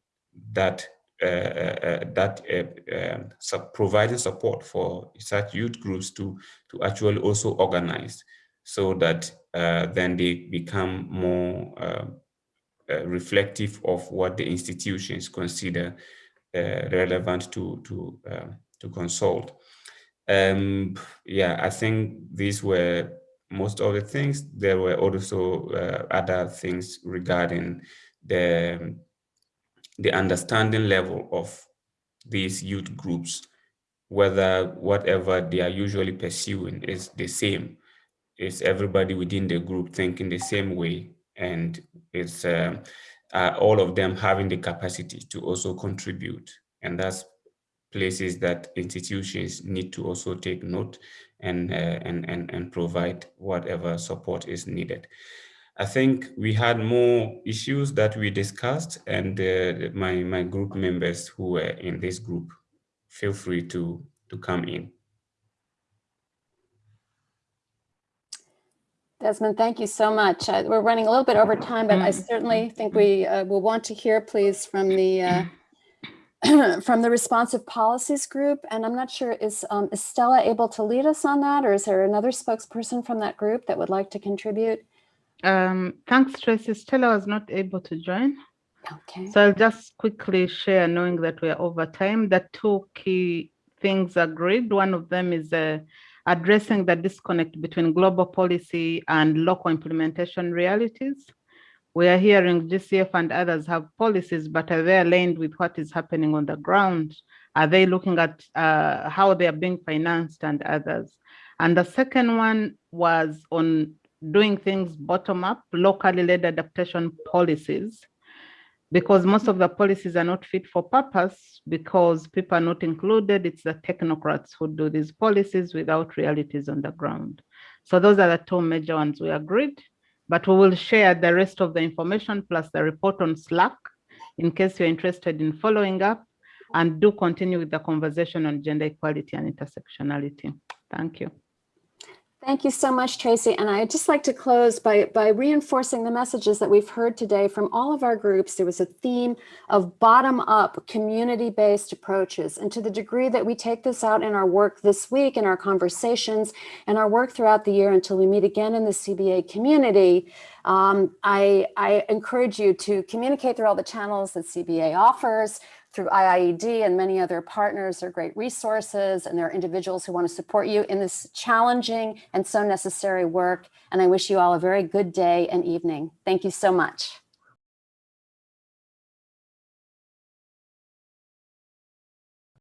D: that uh, uh, uh that uh, um, providing support for such youth groups to to actually also organize so that then they become more uh, uh, reflective of what the institutions consider uh, relevant to to um, to consult. Um, yeah, I think these were most of the things. There were also uh, other things regarding the the understanding level of these youth groups, whether whatever they are usually pursuing is the same is everybody within the group thinking the same way. And it's uh, uh, all of them having the capacity to also contribute. And that's places that institutions need to also take note and uh, and, and and provide whatever support is needed. I think we had more issues that we discussed and uh, my my group members who were in this group feel free to to come in
I: Desmond, thank you so much. Uh, we're running a little bit over time, but I
A: Mm.
I: certainly think we uh, will want to hear, please, from the uh, <clears throat> from the responsive policies group. And I'm not sure, is, um, is Stella able to lead us on that, or is there another spokesperson from that group that would like to contribute?
A: Um, thanks, Tracy. Stella was not able to join.
I: Okay.
A: So I'll just quickly share, knowing that we are over time, the two key things agreed. One of them is uh, addressing the disconnect between global policy and local implementation realities. We are hearing GCF and others have policies, but are they aligned with what is happening on the ground? Are they looking at uh, how they are being financed and others? And the second one was on doing things bottom up, locally led adaptation policies because most of the policies are not fit for purpose because people are not included. It's the technocrats who do these policies without realities on the ground. So those are the two major ones we agreed, but we will share the rest of the information plus the report on Slack in case you're interested in following up and do continue with the conversation on gender equality and intersectionality. Thank you.
I: Thank you so much, Tracy. And I'd just like to close by, by reinforcing the messages that we've heard today from all of our groups. There was a theme of bottom-up, community-based approaches. And to the degree that we take this out in our work this week, in our conversations, and our work throughout the year until we meet again in the CBA community, um, I, I encourage you to communicate through all the channels that CBA offers, through IIED and many other partners. They're great resources and there are individuals who want to support you in this challenging and so necessary work. And I wish you all a very good day and evening. Thank you so much.